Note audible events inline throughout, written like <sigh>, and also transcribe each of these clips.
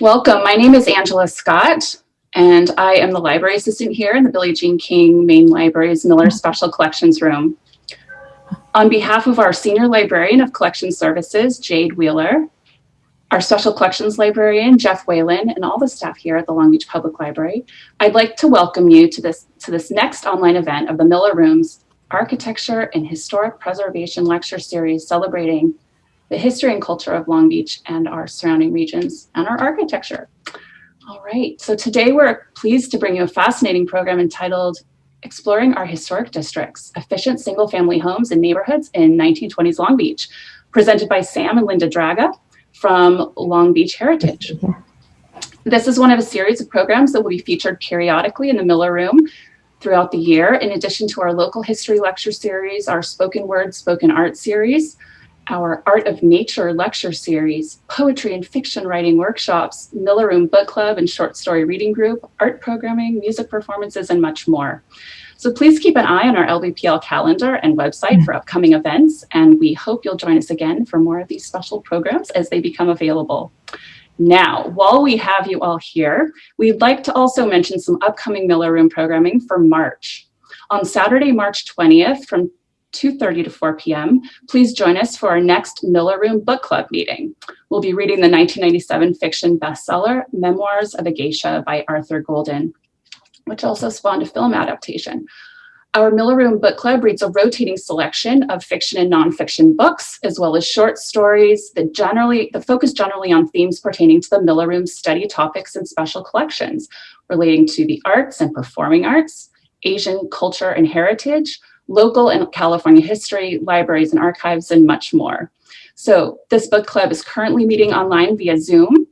Welcome, my name is Angela Scott, and I am the library assistant here in the Billie Jean King Main Library's Miller Special Collections Room. On behalf of our Senior Librarian of Collection Services, Jade Wheeler, our Special Collections Librarian, Jeff Whalen, and all the staff here at the Long Beach Public Library, I'd like to welcome you to this, to this next online event of the Miller Room's Architecture and Historic Preservation Lecture Series celebrating the history and culture of Long Beach and our surrounding regions and our architecture. All right, so today we're pleased to bring you a fascinating program entitled Exploring Our Historic Districts, Efficient Single Family Homes and Neighborhoods in 1920s Long Beach, presented by Sam and Linda Draga from Long Beach Heritage. This is one of a series of programs that will be featured periodically in the Miller Room throughout the year, in addition to our local history lecture series, our spoken word, spoken art series, our Art of Nature lecture series, poetry and fiction writing workshops, Miller Room Book Club and short story reading group, art programming, music performances, and much more. So please keep an eye on our LBPL calendar and website for upcoming events, and we hope you'll join us again for more of these special programs as they become available. Now, while we have you all here, we'd like to also mention some upcoming Miller Room programming for March. On Saturday, March 20th from 2.30 to 4 p.m. Please join us for our next Miller Room Book Club meeting. We'll be reading the 1997 fiction bestseller, Memoirs of a Geisha by Arthur Golden, which also spawned a film adaptation. Our Miller Room Book Club reads a rotating selection of fiction and nonfiction books, as well as short stories that generally, that focus generally on themes pertaining to the Miller Room study topics and special collections relating to the arts and performing arts, Asian culture and heritage, local and California history, libraries and archives, and much more. So this book club is currently meeting online via Zoom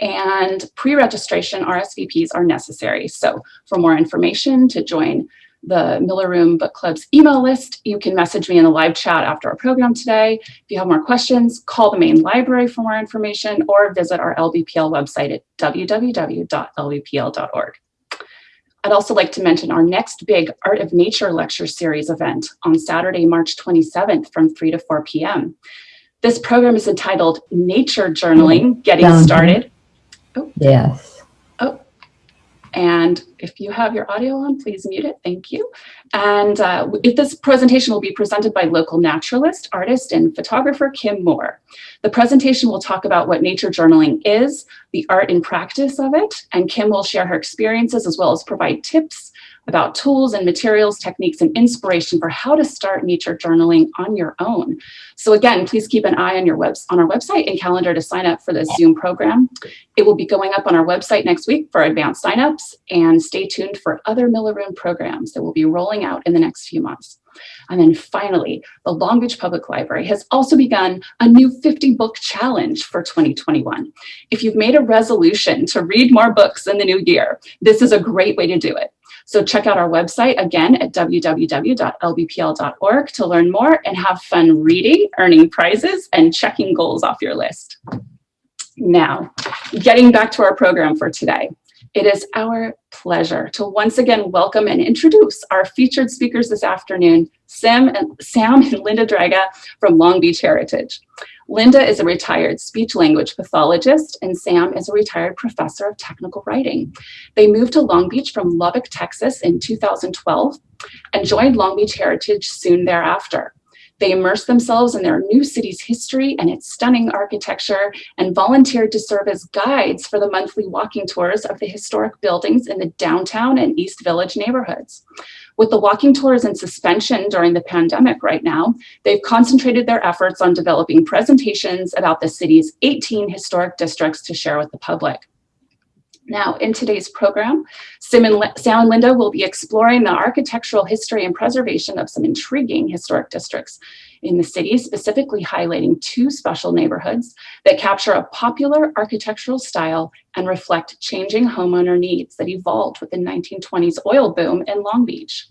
and pre-registration RSVPs are necessary. So for more information to join the Miller Room Book Club's email list, you can message me in the live chat after our program today. If you have more questions, call the main library for more information or visit our LBPL website at www.lbpl.org. I'd also like to mention our next big Art of Nature lecture series event on Saturday, March 27th from 3 to 4 p.m. This program is entitled Nature Journaling, Getting Started. Oh. Yes. And if you have your audio on, please mute it. Thank you. And uh, this presentation will be presented by local naturalist, artist, and photographer Kim Moore. The presentation will talk about what nature journaling is, the art and practice of it, and Kim will share her experiences as well as provide tips about tools and materials, techniques, and inspiration for how to start nature journaling on your own. So again, please keep an eye on your webs on our website and calendar to sign up for the Zoom program. It will be going up on our website next week for advanced signups and stay tuned for other Miller Room programs that will be rolling out in the next few months. And then finally, the Long Beach Public Library has also begun a new 50 book challenge for 2021. If you've made a resolution to read more books in the new year, this is a great way to do it. So check out our website again at www.lbpl.org to learn more and have fun reading, earning prizes, and checking goals off your list. Now, getting back to our program for today. It is our pleasure to once again welcome and introduce our featured speakers this afternoon, Sam and, Sam and Linda Draga from Long Beach Heritage. Linda is a retired speech language pathologist and Sam is a retired professor of technical writing. They moved to Long Beach from Lubbock, Texas in 2012 and joined Long Beach Heritage soon thereafter. They immersed themselves in their new city's history and its stunning architecture and volunteered to serve as guides for the monthly walking tours of the historic buildings in the downtown and East Village neighborhoods. With the walking tours in suspension during the pandemic right now, they've concentrated their efforts on developing presentations about the city's 18 historic districts to share with the public. Now, in today's program, Sam and, Sam and Linda will be exploring the architectural history and preservation of some intriguing historic districts in the city, specifically highlighting two special neighborhoods that capture a popular architectural style and reflect changing homeowner needs that evolved with the 1920s oil boom in Long Beach.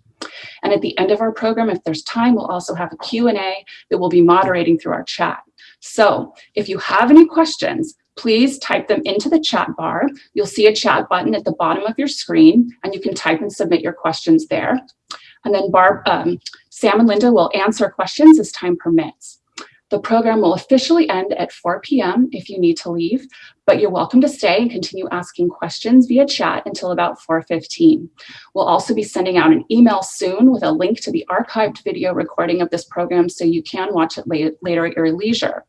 And at the end of our program, if there's time, we'll also have a Q&A that we'll be moderating through our chat. So if you have any questions, please type them into the chat bar. You'll see a chat button at the bottom of your screen and you can type and submit your questions there. And then Barb, um, Sam and Linda will answer questions as time permits. The program will officially end at 4 p.m. if you need to leave, but you're welcome to stay and continue asking questions via chat until about 4.15. We'll also be sending out an email soon with a link to the archived video recording of this program so you can watch it later at your leisure.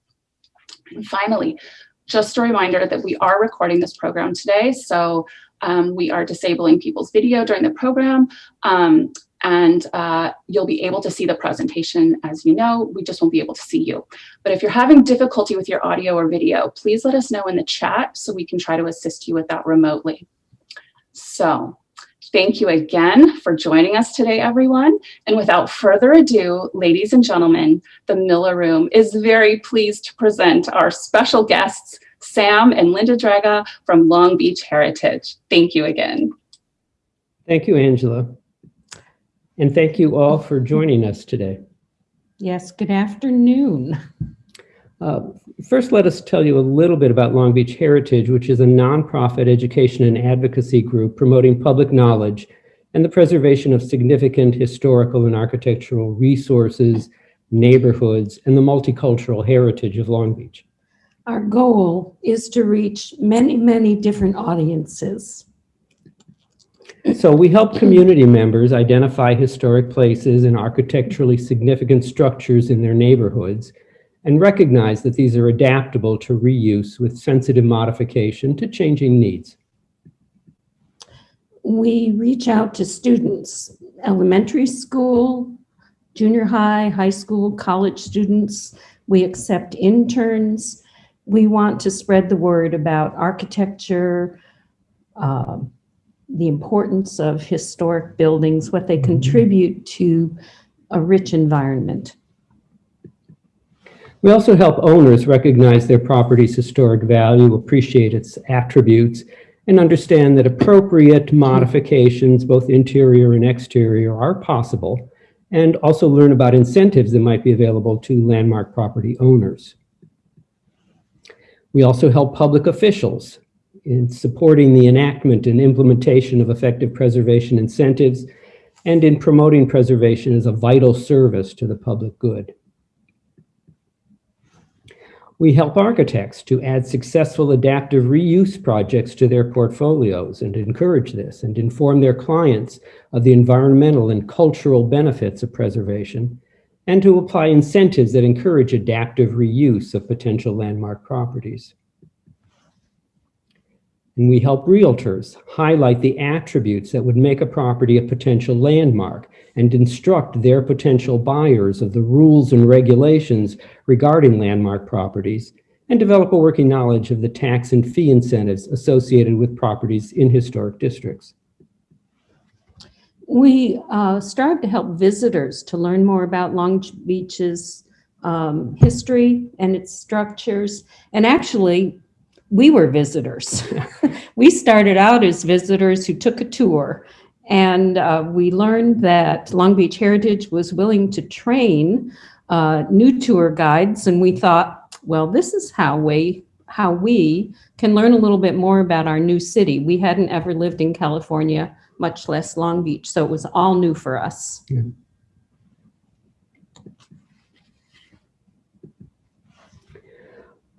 And finally, just a reminder that we are recording this program today, so um, we are disabling people's video during the program. Um, and uh, you'll be able to see the presentation as you know, we just won't be able to see you. But if you're having difficulty with your audio or video, please let us know in the chat so we can try to assist you with that remotely. So thank you again for joining us today, everyone. And without further ado, ladies and gentlemen, the Miller Room is very pleased to present our special guests, Sam and Linda Draga from Long Beach Heritage. Thank you again. Thank you, Angela. And thank you all for joining us today. Yes, good afternoon. Uh, first, let us tell you a little bit about Long Beach Heritage, which is a nonprofit education and advocacy group promoting public knowledge and the preservation of significant historical and architectural resources, neighborhoods, and the multicultural heritage of Long Beach. Our goal is to reach many, many different audiences. So we help community members identify historic places and architecturally significant structures in their neighborhoods and recognize that these are adaptable to reuse with sensitive modification to changing needs. We reach out to students, elementary school, junior high, high school, college students. We accept interns. We want to spread the word about architecture, uh, the importance of historic buildings, what they contribute to a rich environment. We also help owners recognize their property's historic value, appreciate its attributes, and understand that appropriate modifications, both interior and exterior, are possible, and also learn about incentives that might be available to landmark property owners. We also help public officials in supporting the enactment and implementation of effective preservation incentives, and in promoting preservation as a vital service to the public good. We help architects to add successful adaptive reuse projects to their portfolios and encourage this and inform their clients of the environmental and cultural benefits of preservation and to apply incentives that encourage adaptive reuse of potential landmark properties. And we help realtors highlight the attributes that would make a property a potential landmark and instruct their potential buyers of the rules and regulations regarding landmark properties and develop a working knowledge of the tax and fee incentives associated with properties in historic districts. We uh, strive to help visitors to learn more about Long Beach's um, history and its structures. And actually, we were visitors. <laughs> we started out as visitors who took a tour and uh, we learned that Long Beach Heritage was willing to train uh, new tour guides and we thought, well, this is how we, how we can learn a little bit more about our new city. We hadn't ever lived in California, much less Long Beach, so it was all new for us. Yeah.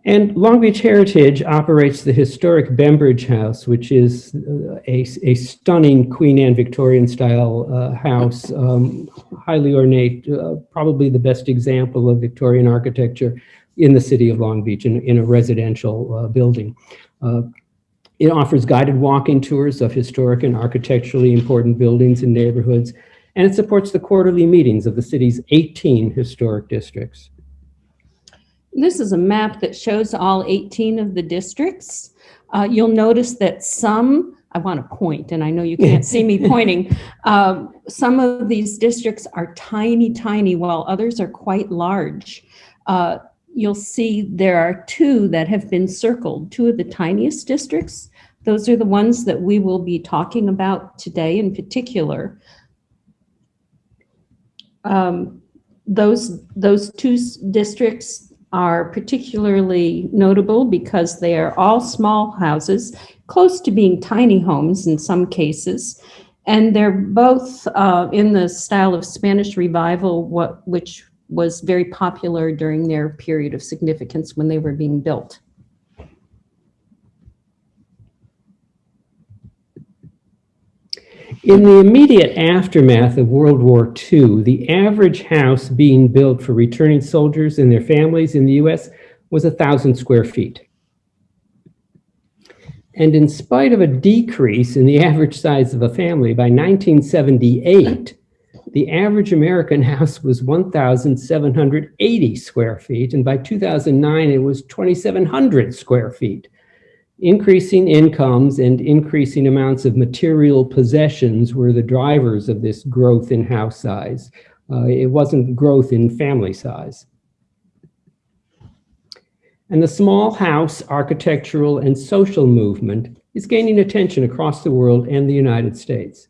And Long Beach Heritage operates the historic Bembridge House, which is uh, a, a stunning Queen Anne Victorian style uh, house, um, highly ornate, uh, probably the best example of Victorian architecture in the city of Long Beach in, in a residential uh, building. Uh, it offers guided walking tours of historic and architecturally important buildings and neighborhoods, and it supports the quarterly meetings of the city's 18 historic districts. This is a map that shows all 18 of the districts. Uh, you'll notice that some, I want to point, and I know you can't see me <laughs> pointing, um, some of these districts are tiny, tiny, while others are quite large. Uh, you'll see there are two that have been circled, two of the tiniest districts. Those are the ones that we will be talking about today in particular. Um, those, those two districts are particularly notable because they are all small houses, close to being tiny homes in some cases. And they're both uh, in the style of Spanish Revival, what, which was very popular during their period of significance when they were being built. In the immediate aftermath of World War II, the average house being built for returning soldiers and their families in the US was 1,000 square feet. And in spite of a decrease in the average size of a family, by 1978, the average American house was 1,780 square feet, and by 2009, it was 2,700 square feet. Increasing incomes and increasing amounts of material possessions were the drivers of this growth in house size. Uh, it wasn't growth in family size. And the small house architectural and social movement is gaining attention across the world and the United States.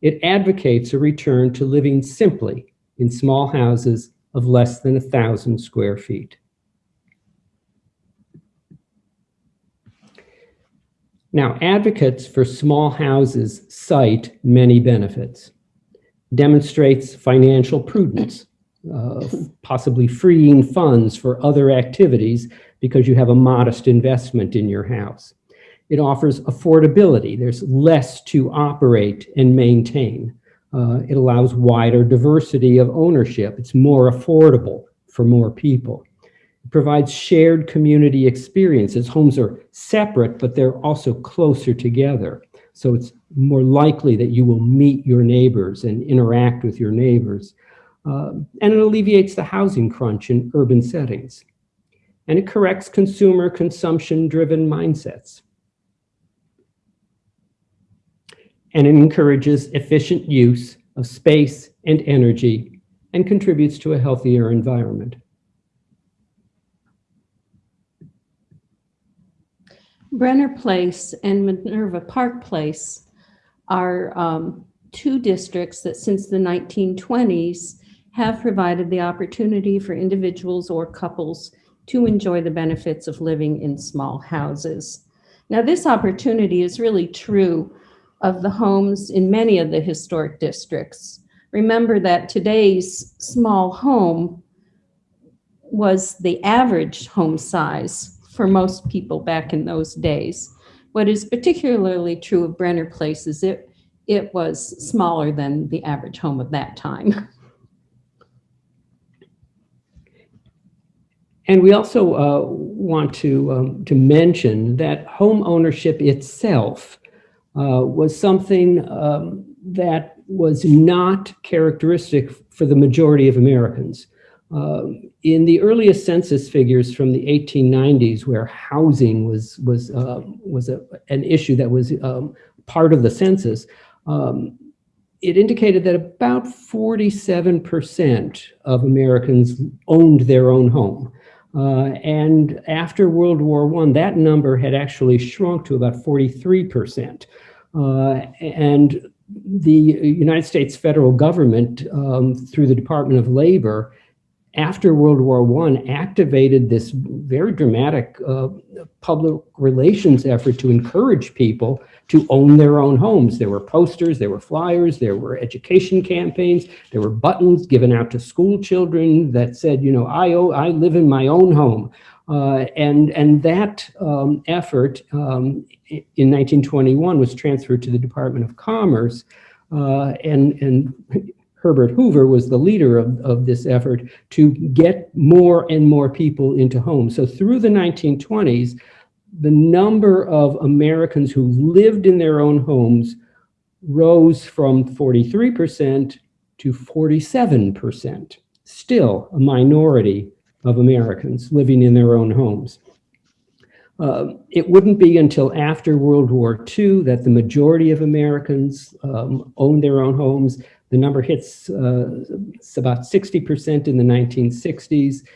It advocates a return to living simply in small houses of less than a thousand square feet. Now, advocates for small houses cite many benefits. Demonstrates financial prudence, uh, possibly freeing funds for other activities because you have a modest investment in your house. It offers affordability. There's less to operate and maintain. Uh, it allows wider diversity of ownership. It's more affordable for more people. Provides shared community experiences. Homes are separate, but they're also closer together. So it's more likely that you will meet your neighbors and interact with your neighbors. Uh, and it alleviates the housing crunch in urban settings. And it corrects consumer consumption-driven mindsets. And it encourages efficient use of space and energy and contributes to a healthier environment. Brenner Place and Minerva Park Place are um, two districts that since the 1920s have provided the opportunity for individuals or couples to enjoy the benefits of living in small houses. Now, this opportunity is really true of the homes in many of the historic districts. Remember that today's small home was the average home size for most people back in those days. What is particularly true of Brenner Place is it, it was smaller than the average home of that time. <laughs> And we also uh, want to, um, to mention that home ownership itself uh, was something um, that was not characteristic for the majority of Americans. Uh, in the earliest census figures from the 1890s, where housing was was uh, was a, an issue that was um, part of the census, um, it indicated that about 47% of Americans owned their own home. Uh, and after World War I, that number had actually shrunk to about 43%. Uh, and the United States federal government, um, through the Department of Labor, after World War I, activated this very dramatic uh, public relations effort to encourage people to own their own homes. There were posters, there were flyers, there were education campaigns, there were buttons given out to school children that said, you know, I, I live in my own home. Uh, and, and that um, effort um, in 1921 was transferred to the Department of Commerce. Uh, and, and Herbert Hoover was the leader of, of this effort to get more and more people into homes. So through the 1920s, the number of Americans who lived in their own homes rose from 43% to 47%, still a minority of Americans living in their own homes. Uh, it wouldn't be until after World War II that the majority of Americans um, owned their own homes. The number hits uh, about 60% in the 1960s.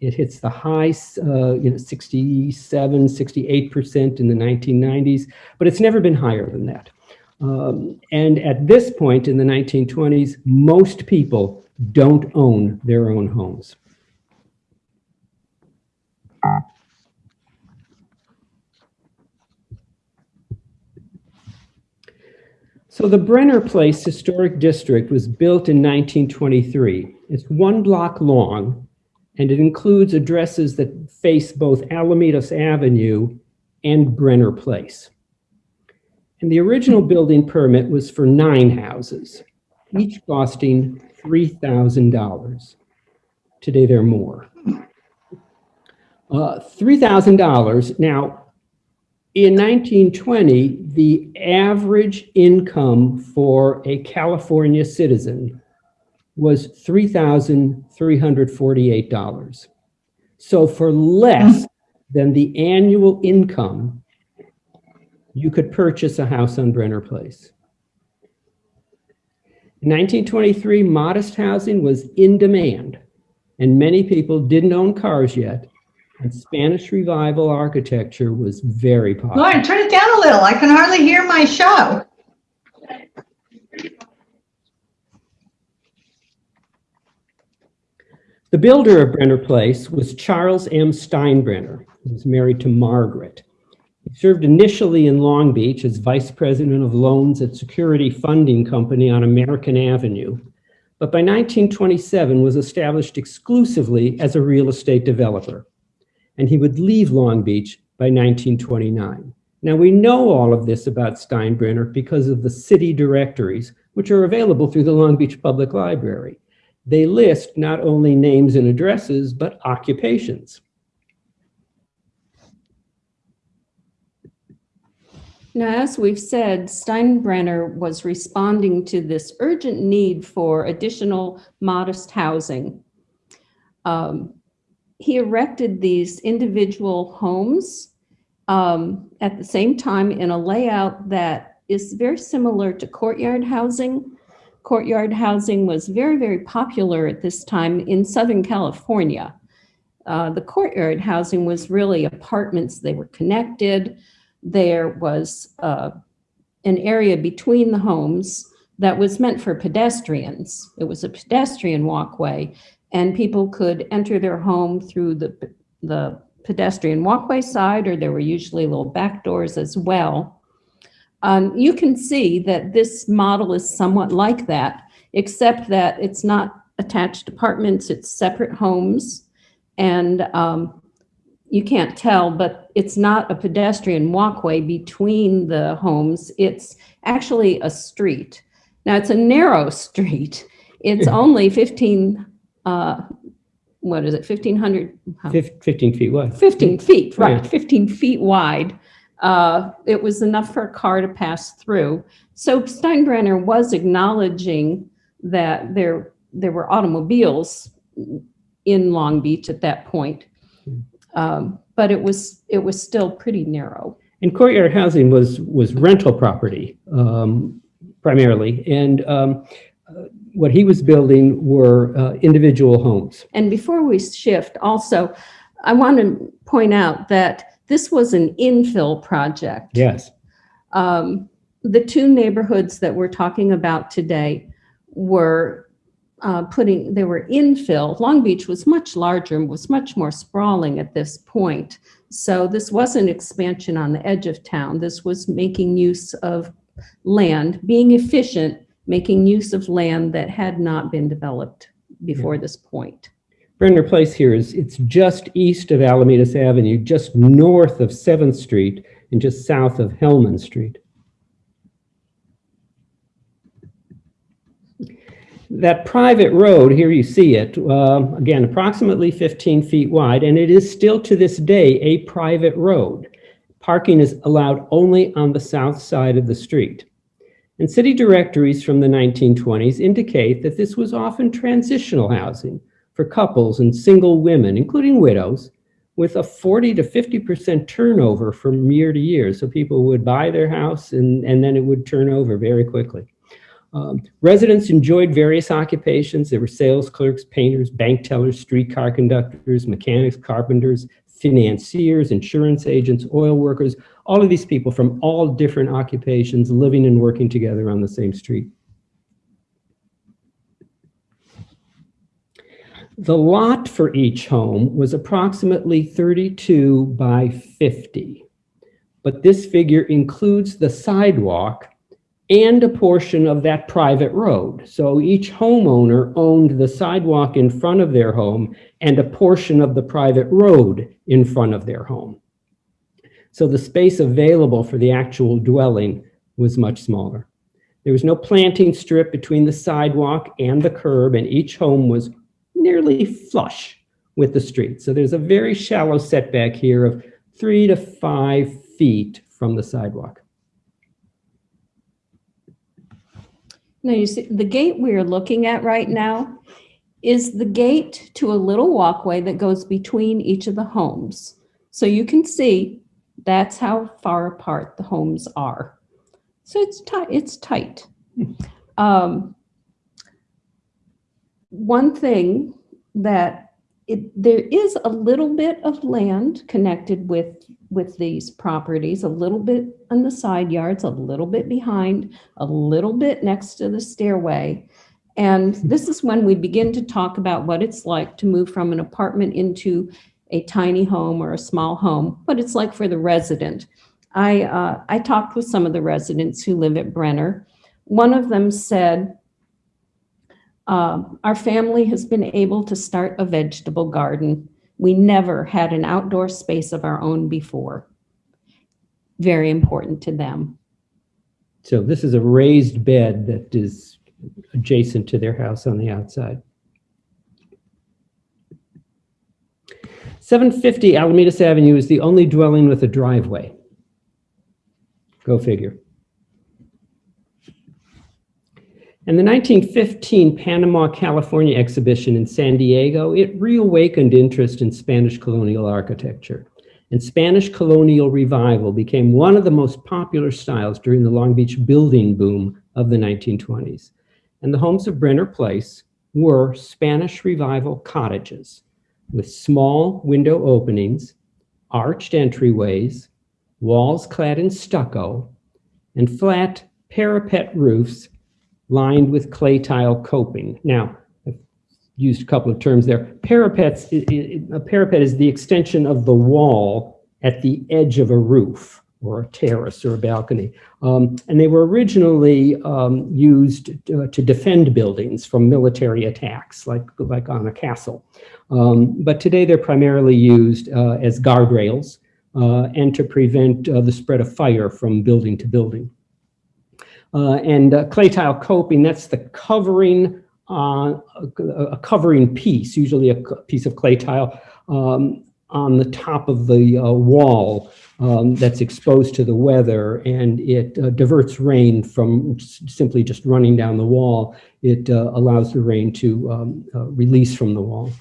It hits the high, uh, you know, 67, 68% in the 1990s, but it's never been higher than that. Um, and at this point in the 1920s, most people don't own their own homes. So the Brenner Place Historic District was built in 1923. It's one block long, and it includes addresses that face both Alamitos Avenue and Brenner Place. And the original building permit was for nine houses, each costing $3,000. Today, they're more. Uh, $3,000. Now, in 1920, the average income for a California citizen was $3,348. So for less than the annual income, you could purchase a house on Brenner Place. In 1923, modest housing was in demand, and many people didn't own cars yet, and Spanish Revival architecture was very popular. Lauren, turn it down a little. I can hardly hear my show. The builder of Brenner Place was Charles M. Steinbrenner, who was married to Margaret. He served initially in Long Beach as vice president of loans at Security Funding Company on American Avenue, but by 1927 was established exclusively as a real estate developer. And he would leave Long Beach by 1929. Now we know all of this about Steinbrenner because of the city directories, which are available through the Long Beach Public Library. They list not only names and addresses, but occupations. Now, as we've said, Steinbrenner was responding to this urgent need for additional modest housing. Um, he erected these individual homes um, at the same time in a layout that is very similar to courtyard housing. Courtyard housing was very, very popular at this time in Southern California. Uh, the courtyard housing was really apartments. They were connected. There was uh, an area between the homes that was meant for pedestrians. It was a pedestrian walkway and people could enter their home through the, the pedestrian walkway side, or there were usually little back doors as well. Um, you can see that this model is somewhat like that, except that it's not attached apartments, it's separate homes. And um, you can't tell, but it's not a pedestrian walkway between the homes. It's actually a street. Now, it's a narrow <laughs> street. It's only 15 uh, what is it, 1,500? 15 feet wide. 15 feet, right, Right. 15 feet wide. Uh, It was enough for a car to pass through. So Steinbrenner was acknowledging that there, there were automobiles in Long Beach at that point. Um, But it was, it was still pretty narrow. And courtyard housing was, was rental property um, primarily. And um, uh, what he was building were uh, individual homes. And before we shift, also, I want to point out that this was an infill project. Yes. Um, the two neighborhoods that we're talking about today were uh, putting, they were infill. Long Beach was much larger and was much more sprawling at this point. So this wasn't expansion on the edge of town. This was making use of land, being efficient, making use of land that had not been developed before this point. Brenner Place here is, it's just east of Alamitos Avenue, just north of 7th Street, and just south of Hellman Street. That private road, here you see it, um, again, approximately 15 feet wide, and it is still to this day a private road. Parking is allowed only on the south side of the street. And city directories from the 1920s indicate that this was often transitional housing for couples and single women, including widows, with a 40 to 50% turnover from year to year. So people would buy their house and, and then it would turn over very quickly. Um, residents enjoyed various occupations. There were sales clerks, painters, bank tellers, streetcar conductors, mechanics, carpenters, financiers, insurance agents, oil workers, all of these people from all different occupations living and working together on the same street. The lot for each home was approximately 32 by 50, but this figure includes the sidewalk and a portion of that private road. So each homeowner owned the sidewalk in front of their home and a portion of the private road in front of their home. So the space available for the actual dwelling was much smaller. There was no planting strip between the sidewalk and the curb, and each home was nearly flush with the street. So there's a very shallow setback here of three to five feet from the sidewalk. Now, you see, the gate we're looking at right now is the gate to a little walkway that goes between each of the homes. So you can see that's how far apart the homes are. So it's tight, it's tight. Um, one thing that it, there is a little bit of land connected with, with these properties, a little bit on the side yards, a little bit behind, a little bit next to the stairway. And this is when we begin to talk about what it's like to move from an apartment into a tiny home or a small home, what it's like for the resident. I, uh, I talked with some of the residents who live at Brenner. One of them said, um, our family has been able to start a vegetable garden. We never had an outdoor space of our own before. Very important to them. So this is a raised bed that is adjacent to their house on the outside. 750 Alamitos Avenue is the only dwelling with a driveway. Go figure. And the 1915 Panama, California exhibition in San Diego, it reawakened interest in Spanish colonial architecture. And Spanish colonial revival became one of the most popular styles during the Long Beach building boom of the 1920s. And the homes of Brenner Place were Spanish revival cottages with small window openings, arched entryways, walls clad in stucco, and flat parapet roofs lined with clay tile coping. Now, I've used a couple of terms there. Parapets, a parapet is the extension of the wall at the edge of a roof or a terrace or a balcony. Um, and they were originally um, used to, to, defend buildings from military attacks, like, like on a castle. Um, but today they're primarily used uh, as guardrails uh, and to prevent uh, the spread of fire from building to building. Uh, and uh, clay tile coping, that's the covering, uh, a covering piece, usually a piece of clay tile um, on the top of the uh, wall um, that's exposed to the weather and it uh, diverts rain from simply just running down the wall. It uh, allows the rain to um, release from the wall.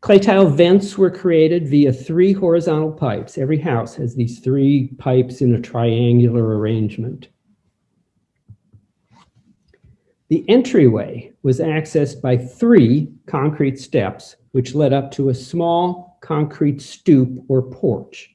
Clay tile vents were created via three horizontal pipes. Every house has these three pipes in a triangular arrangement. The entryway was accessed by three concrete steps, which led up to a small concrete stoop or porch.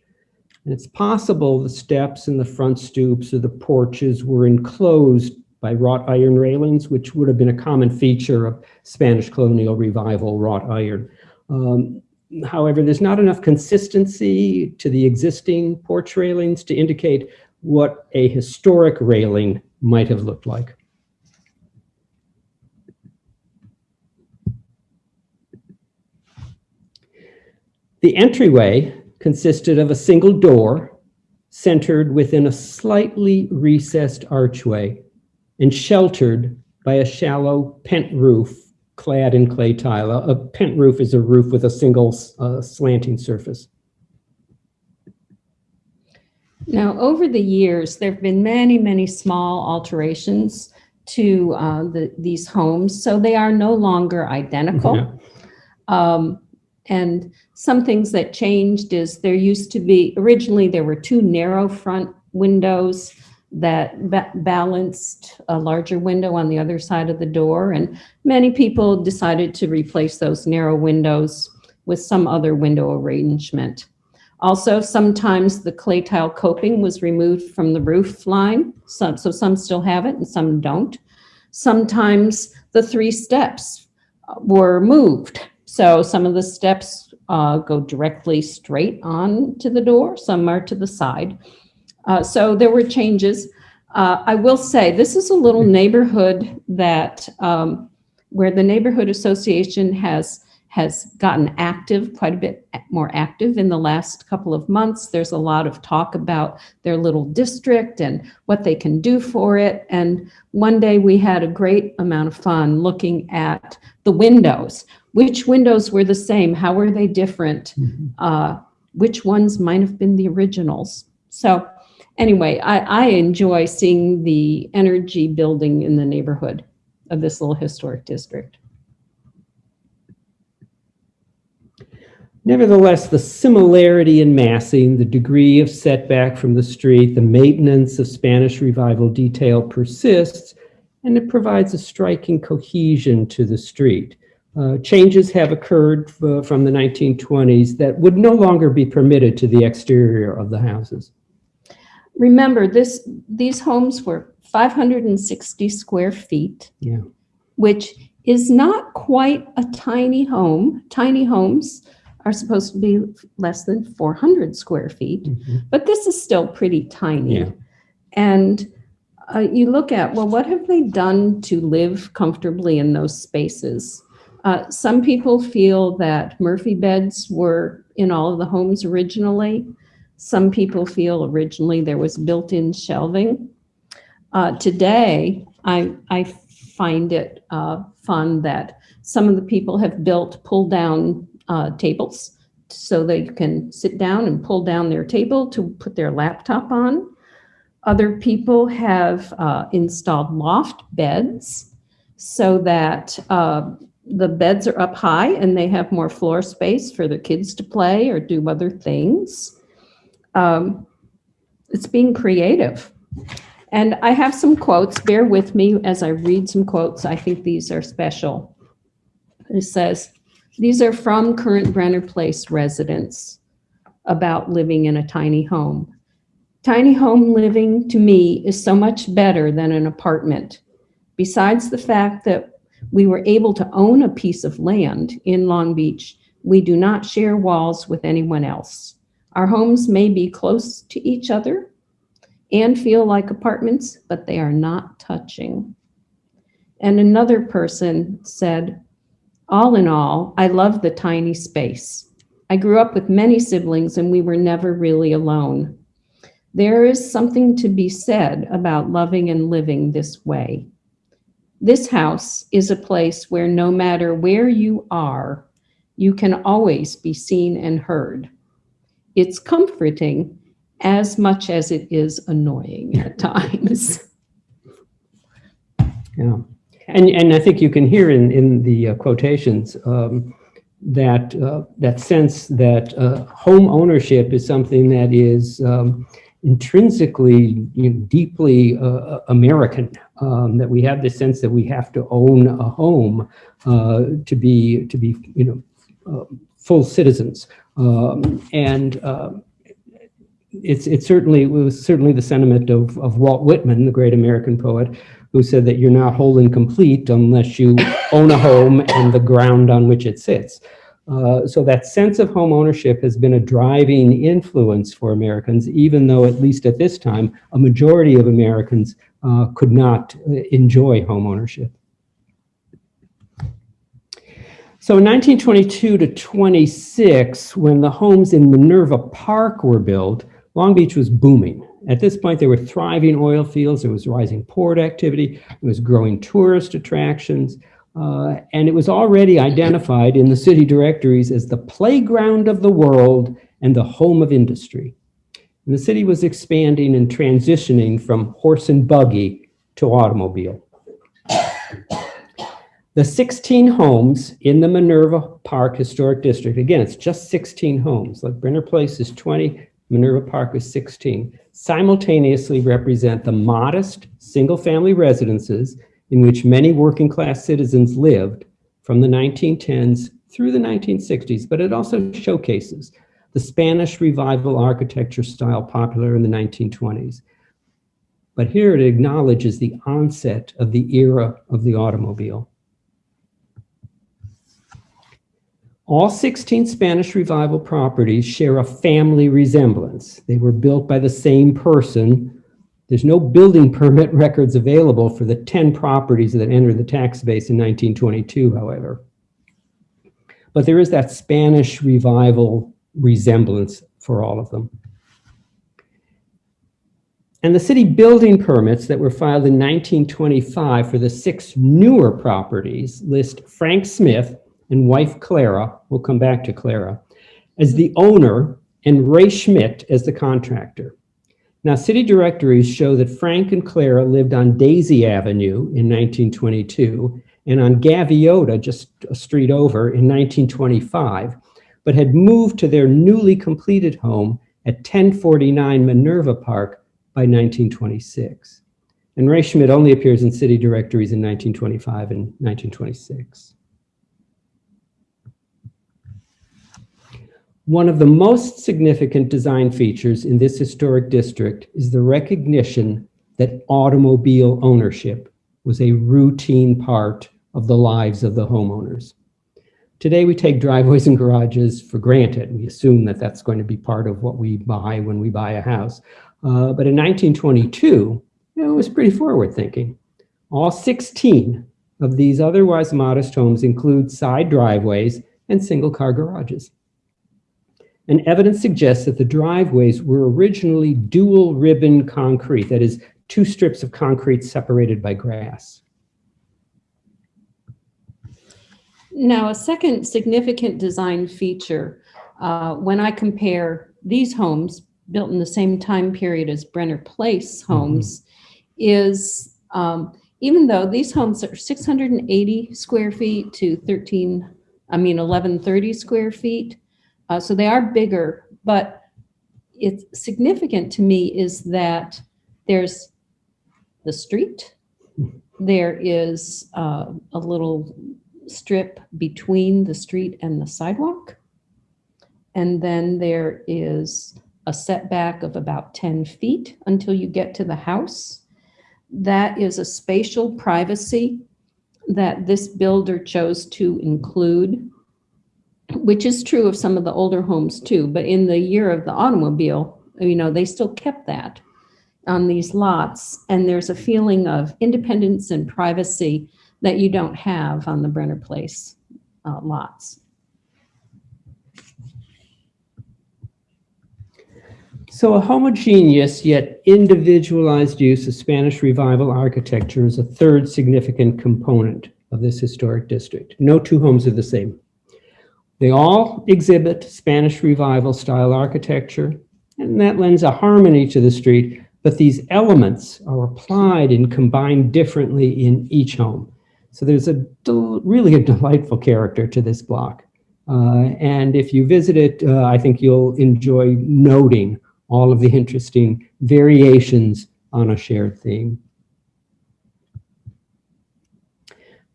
And it's possible the steps and the front stoops or the porches were enclosed by wrought iron railings, which would have been a common feature of Spanish colonial revival wrought iron. Um, however, there's not enough consistency to the existing porch railings to indicate what a historic railing might have looked like. The entryway consisted of a single door centered within a slightly recessed archway and sheltered by a shallow pent roof clad in clay tile. A, a pent roof is a roof with a single uh, slanting surface. Now, over the years, there have been many, many small alterations to uh, the, these homes, so they are no longer identical. Yeah. Um, and some things that changed is there used to be, originally there were two narrow front windows that ba balanced a larger window on the other side of the door. And many people decided to replace those narrow windows with some other window arrangement. Also, sometimes the clay tile coping was removed from the roof line, so, so some still have it and some don't. Sometimes the three steps were moved. So some of the steps uh, go directly straight on to the door, some are to the side. Uh, so there were changes. Uh, I will say this is a little neighborhood that um, where the neighborhood association has has gotten active, quite a bit more active in the last couple of months. There's a lot of talk about their little district and what they can do for it. And one day we had a great amount of fun looking at the windows. Which windows were the same? How were they different? Uh, which ones might have been the originals? So anyway, I, I enjoy seeing the energy building in the neighborhood of this little historic district. Nevertheless, the similarity in massing, the degree of setback from the street, the maintenance of Spanish revival detail persists, and it provides a striking cohesion to the street. Uh, changes have occurred uh, from the 1920s that would no longer be permitted to the exterior of the houses. Remember, this, these homes were 560 square feet. Yeah. Which is not quite a tiny home. Tiny homes are supposed to be less than 400 square feet, Mhm. but this is still pretty tiny. Yeah. And uh, you look at, well, what have they done to live comfortably in those spaces? Uh, some people feel that Murphy beds were in all of the homes originally. Some people feel originally there was built-in shelving. Uh, today, I, I find it uh, fun that some of the people have built pull-down uh, tables so they can sit down and pull down their table to put their laptop on. Other people have uh, installed loft beds so that uh, the beds are up high and they have more floor space for the kids to play or do other things. Um, it's being creative. And I have some quotes. Bear with me as I read some quotes. I think these are special. It says, these are from current Brenner Place residents about living in a tiny home. Tiny home living to me is so much better than an apartment. Besides the fact that we were able to own a piece of land in Long Beach, we do not share walls with anyone else. Our homes may be close to each other and feel like apartments, but they are not touching. And another person said, all in all, I love the tiny space. I grew up with many siblings and we were never really alone. There is something to be said about loving and living this way. This house is a place where no matter where you are, you can always be seen and heard. It's comforting as much as it is annoying at <laughs> times. Yeah. And, and I think you can hear in, in the uh, quotations um, that, uh, that sense that uh, home ownership is something that is um, intrinsically you know, deeply uh, American, um, that we have this sense that we have to own a home uh, to be, to be, you know, uh, full citizens. Um, and um, it's, it's certainly, it was certainly the sentiment of, of Walt Whitman, the great American poet, who said that you're not whole and complete unless you own a home and the ground on which it sits. Uh, so that sense of home ownership has been a driving influence for Americans, even though at least at this time, a majority of Americans uh, could not uh, enjoy home ownership. So in 1922 to 26, when the homes in Minerva Park were built, Long Beach was booming. At this point, there were thriving oil fields, there was rising port activity, there was growing tourist attractions, uh, and it was already identified in the city directories as the playground of the world and the home of industry. And the city was expanding and transitioning from horse and buggy to automobile. The 16 homes in the Minerva Park Historic District, again, it's just 16 homes, like Brenner Place is 20, Minerva Park is 16, simultaneously represent the modest single-family residences in which many working class citizens lived from the 1910s through the 1960s, but it also showcases the Spanish revival architecture style popular in the 1920s. But here it acknowledges the onset of the era of the automobile. All 16 Spanish Revival properties share a family resemblance. They were built by the same person. There's no building permit <laughs> records available for the 10 properties that entered the tax base in 1922, however. But there is that Spanish Revival resemblance for all of them. And the city building permits that were filed in 1925 for the six newer properties list Frank Smith and wife Clara, we'll come back to Clara, as the owner and Ray Schmidt as the contractor. Now, city directories show that Frank and Clara lived on Daisy Avenue in 1922 and on Gaviota, just a street over, in 1925, but had moved to their newly completed home at 1049 Minerva Park by 1926. And Ray Schmidt only appears in city directories in 1925 and 1926. One of the most significant design features in this historic district is the recognition that automobile ownership was a routine part of the lives of the homeowners. Today, we take driveways and garages for granted. We assume that that's going to be part of what we buy when we buy a house. Uh, but in 1922, you know, it was pretty forward thinking. All 16 of these otherwise modest homes include side driveways and single car garages. And evidence suggests that the driveways were originally dual ribbon concrete, that is, two strips of concrete separated by grass. Now, a second significant design feature, uh, when I compare these homes built in the same time period as Brenner Place homes, is um, even though these homes are 680 square feet to 13, I mean, 1130 square feet, uh, so they are bigger, but it's significant to me is that there's the street, there is uh, a little strip between the street and the sidewalk, and then there is a setback of about 10 feet until you get to the house. That is a spatial privacy that this builder chose to include which is true of some of the older homes too. But in the year of the automobile, you know, they still kept that on these lots. And there's a feeling of independence and privacy that you don't have on the Brenner Place uh, lots. So a homogeneous yet individualized use of Spanish Revival architecture is a third significant component of this historic district. No two homes are the same. They all exhibit Spanish Revival style architecture, and that lends a harmony to the street, but these elements are applied and combined differently in each home. So there's a really a delightful character to this block. Uh, and if you visit it, uh, I think you'll enjoy noting all of the interesting variations on a shared theme.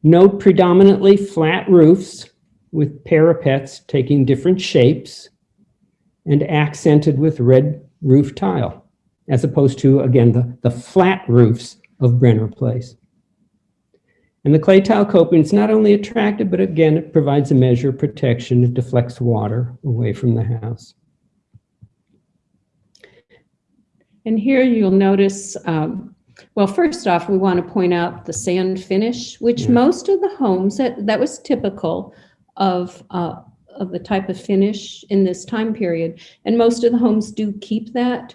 Note predominantly flat roofs with parapets taking different shapes and accented with red roof tile, as opposed to, again, the, the flat roofs of Brenner Place. And the clay tile coping is not only attractive, but again, it provides a measure of protection. It deflects water away from the house. And here you'll notice, um, well, first off, we want to point out the sand finish, which Yeah. most of the homes, that, that was typical of, uh, of the type of finish in this time period. And most of the homes do keep that,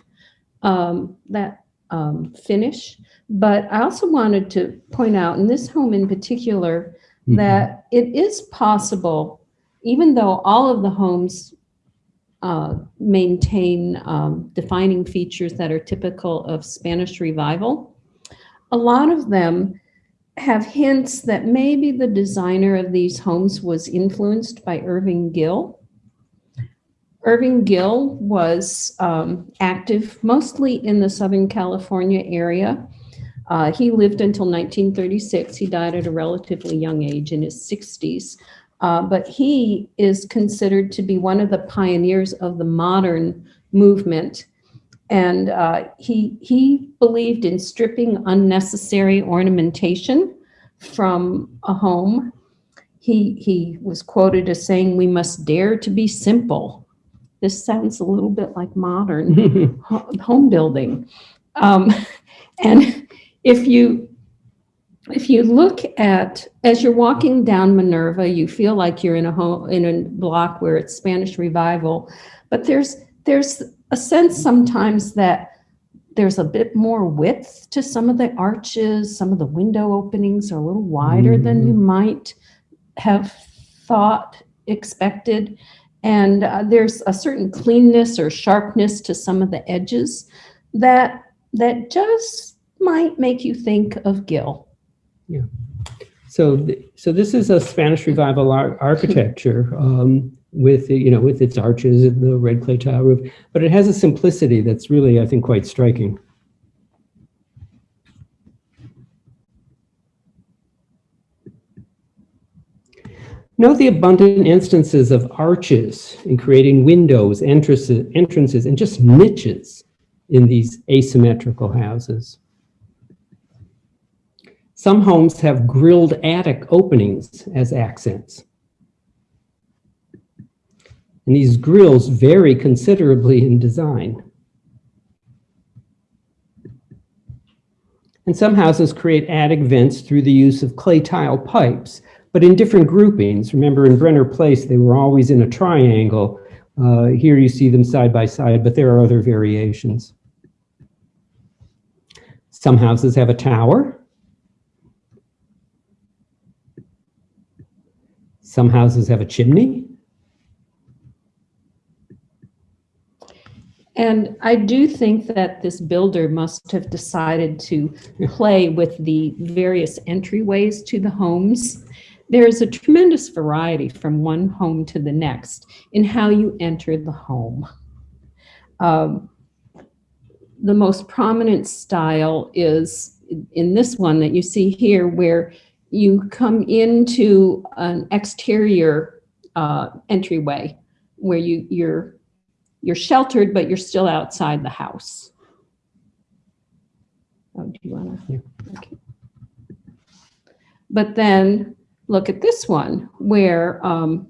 um, that um, finish. But I also wanted to point out, in this home in particular, Mhm. that it is possible, even though all of the homes uh, maintain um, defining features that are typical of Spanish revival, a lot of them have hints that maybe the designer of these homes was influenced by Irving Gill. Irving Gill was um, active mostly in the Southern California area. Uh, he lived until 1936. He died at a relatively young age in his 60s. Uh, but he is considered to be one of the pioneers of the modern movement. And uh, he, he believed in stripping unnecessary ornamentation from a home. he, he was quoted as saying, we must dare to be simple. This sounds a little bit like modern <laughs> home building. Um, and if you if you look at as you're walking down Minerva, you feel like you're in a home in a block where it's Spanish revival, but there's there's a sense sometimes that there's a bit more width to some of the arches. Some of the window openings are a little wider than you might have thought expected. And uh, there's a certain cleanness or sharpness to some of the edges that that just might make you think of Gill. Yeah. So, th- so this is a Spanish Revival ar- architecture um, with, you know, with its arches and the red clay tile roof, but it has a simplicity that's really, I think, quite striking. Note the abundant instances of arches in creating windows, entrances, entrances, and just niches in these asymmetrical houses. Some homes have grilled attic openings as accents. And these grills vary considerably in design. And some houses create attic vents through the use of clay tile pipes, but in different groupings. Remember in Brenner Place, they were always in a triangle. Uh, here you see them side by side, but there are other variations. Some houses have a tower. Some houses have a chimney. And I do think that this builder must have decided to play with the various entryways to the homes. There is a tremendous variety from one home to the next in how you enter the home. Um, the most prominent style is in this one that you see here, where you come into an exterior uh, entryway where you, you're you're sheltered, but you're still outside the house. Oh, do you want to? Yeah. Okay. But then look at this one where, um,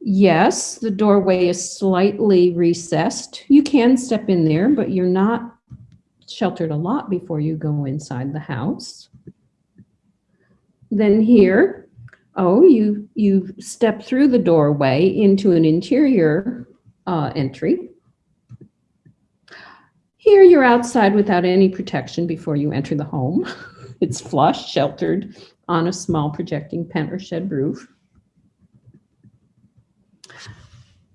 yes, the doorway is slightly recessed. You can step in there, but you're not sheltered a lot before you go inside the house. Then here, oh, you you step through the doorway into an interior uh, entry. Here you're outside without any protection before you enter the home. <laughs> It's flush, sheltered on a small projecting pent or shed roof.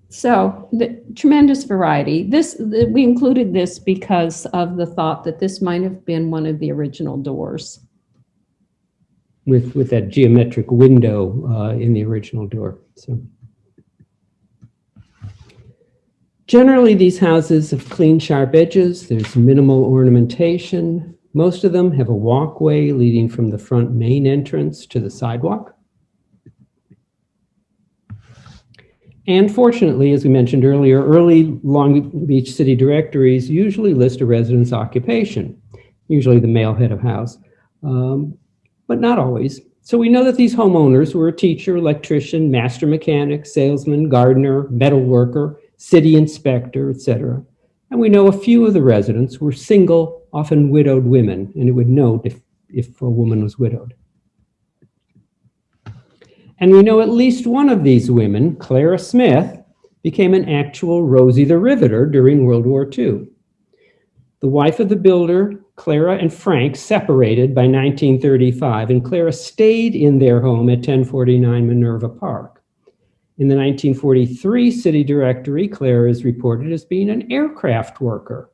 So the tremendous variety. This the, we included this because of the thought that this might have been one of the original doors. with, with that geometric window uh, in the original door. So generally, these houses have clean, sharp edges. There's minimal ornamentation. Most of them have a walkway leading from the front main entrance to the sidewalk. And fortunately, as we mentioned earlier, early Long Beach city directories usually list a resident's occupation, usually the male head of house. Um, but not always. So we know that these homeowners were a teacher, electrician, master mechanic, salesman, gardener, metal worker, city inspector, etc. And we know a few of the residents were single, often widowed women, and it would note if, if a woman was widowed. And we know at least one of these women, Clara Smith, became an actual Rosie the Riveter during World War II. The wife of the builder, Clara and Frank, separated by 1935, and Clara stayed in their home at 1049 Minerva Park. In the 1943 city directory, Claire is reported as being an aircraft worker.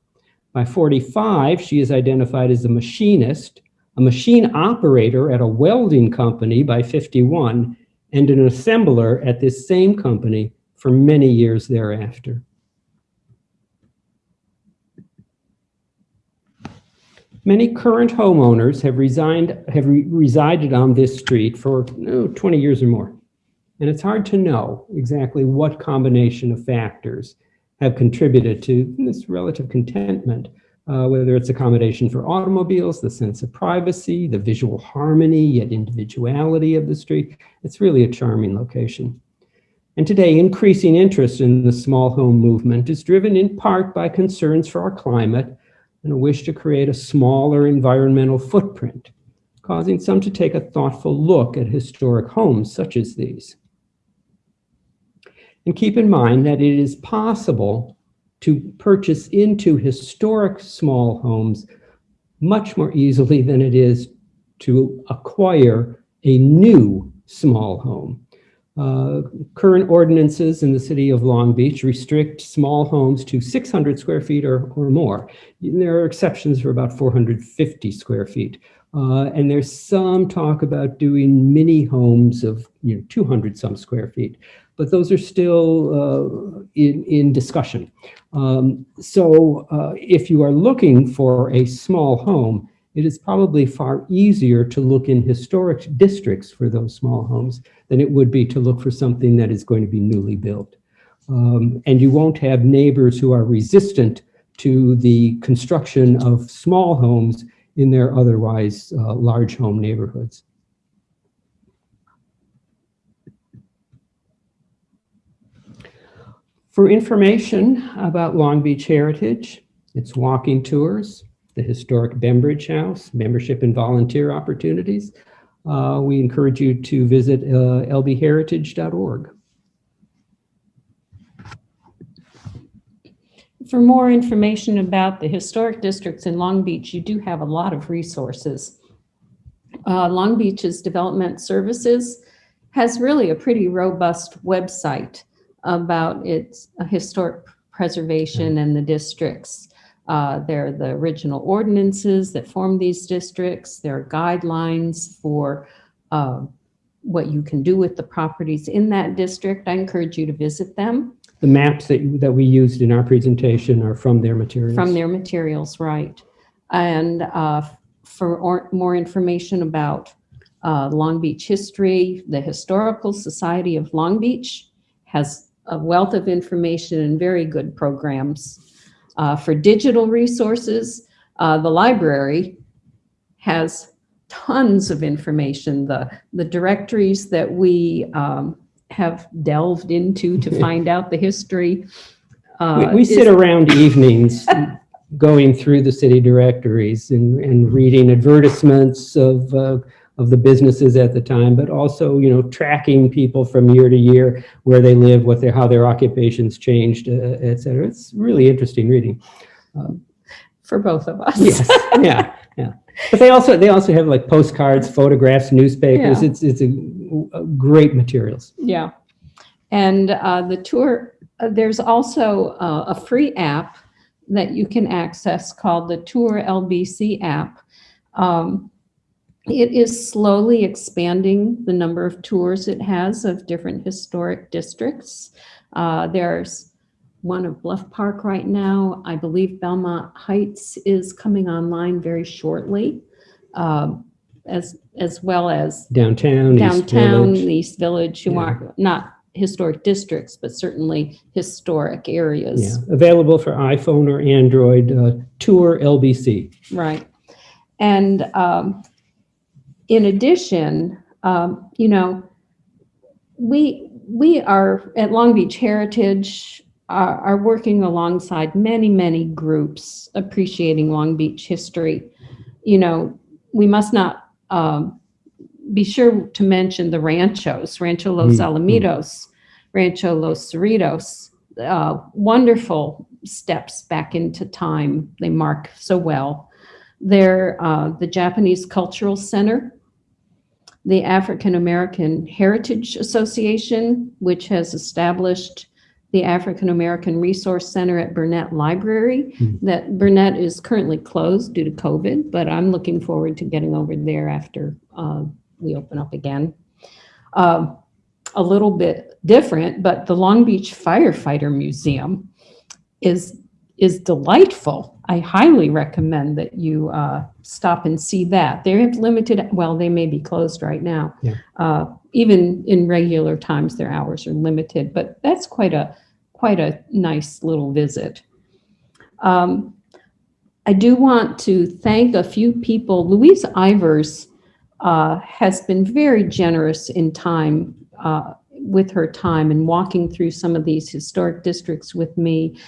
By 45, she is identified as a machinist, a machine operator at a welding company by 51, and an assembler at this same company for many years thereafter. Many current homeowners have resigned, have re- resided on this street for oh, 20 years or more. And it's hard to know exactly what combination of factors have contributed to this relative contentment. uh, whether it's accommodation for automobiles, the sense of privacy, the visual harmony, yet individuality of the street. It's really a charming location. And today, increasing interest in the small home movement is driven in part by concerns for our climate and a wish to create a smaller environmental footprint, causing some to take a thoughtful look at historic homes such as these. And keep in mind that it is possible to purchase into historic small homes much more easily than it is to acquire a new small home. Uh, current ordinances in the city of Long Beach restrict small homes to 600 square feet or, or more. There are exceptions for about 450 square feet. Uh, and there's some talk about doing mini homes of you know 200 some square feet, but those are still uh, in, in discussion. Um, so uh, if you are looking for a small home, it is probably far easier to look in historic districts for those small homes than it would be to look for something that is going to be newly built. Um, and you won't have neighbors who are resistant to the construction of small homes in their otherwise uh, large home neighborhoods. For information about Long Beach Heritage, its walking tours, the historic Bembridge House, membership and volunteer opportunities, uh, we encourage you to visit uh, lbheritage.org. For more information about the historic districts in Long Beach, you do have a lot of resources. Uh, Long Beach's Development Services has really a pretty robust website about its historic preservation and the districts. Uh, there are the original ordinances that form these districts. There are guidelines for uh, what you can do with the properties in that district. I encourage you to visit them The maps that, that we used in our presentation are from their materials. from their materials, right? And uh, for or- more information about uh, Long Beach history, the Historical Society of Long Beach has a wealth of information and very good programs. Uh, For digital resources, uh, the library has tons of information. The, the directories that we um, have delved into to <laughs> find out the history. uh, We, we sit around <laughs> evenings going through the city directories and, and reading advertisements of, uh, of the businesses at the time, but also, you know, tracking people from year to year, where they live, what their, how their occupations changed, uh, et cetera. It's really interesting reading. For both of us. Yes, yeah, yeah. But they also, they also have like postcards, photographs, newspapers. Yeah. It's, it's a, a great materials. Yeah. And uh, the tour, uh, there's also uh, a free app that you can access called the Tour LBC app. Um, It is slowly expanding the number of tours it has of different historic districts. Uh, There's one of Bluff Park right now. I believe Belmont Heights is coming online very shortly, um, as, as well as Downtown, East downtown, Village. East Village, who Yeah. are not historic districts, but certainly historic Yeah, areas. available for iPhone or Android, uh, Tour LBC. Right. And um, in addition, um, you know, we, we are at Long Beach Heritage are, are working alongside many, many groups appreciating Long Beach history. You know, we must not um, be sure to mention the ranchos, Rancho Los Mm, mm. Alamitos, Rancho Los Cerritos, uh, wonderful steps back into time. They mark so well. They're uh, the Japanese Cultural Center, the African American Heritage Association, which has established the African American Resource Center at Burnett Library. Hmm. That Burnett is currently closed due to COVID, but I'm looking forward to getting over there after uh, we open up again. Um, a little bit different, but the Long Beach Firefighter Museum is is delightful. I highly recommend that you uh, stop and see that. They have limited, well, they may be closed right now. Yeah. Uh, even in regular times, their hours are limited, but that's quite a quite a nice little visit. Um, I do want to thank a few people. Louise Ivers uh, has been very generous in time, uh, with her time and walking through some of these historic districts with me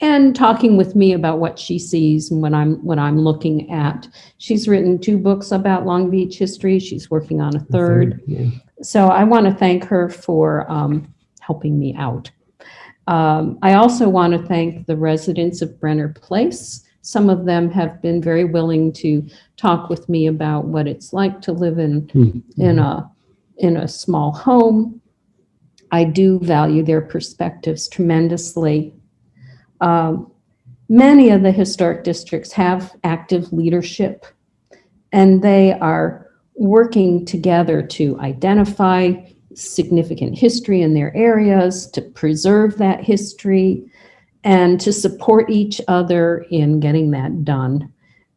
and talking with me about what she sees and what I'm, what I'm looking at. She's written two books about Long Beach history. She's working on a third. Yeah. So I want to thank her for um, helping me out. Um, I also want to thank the residents of Brenner Place. Some of them have been very willing to talk with me about what it's like to live in, Hmm. in a, in a small home. I do value their perspectives tremendously. Um, Many of the historic districts have active leadership, and they are working together to identify significant history in their areas, to preserve that history, and to support each other in getting that done.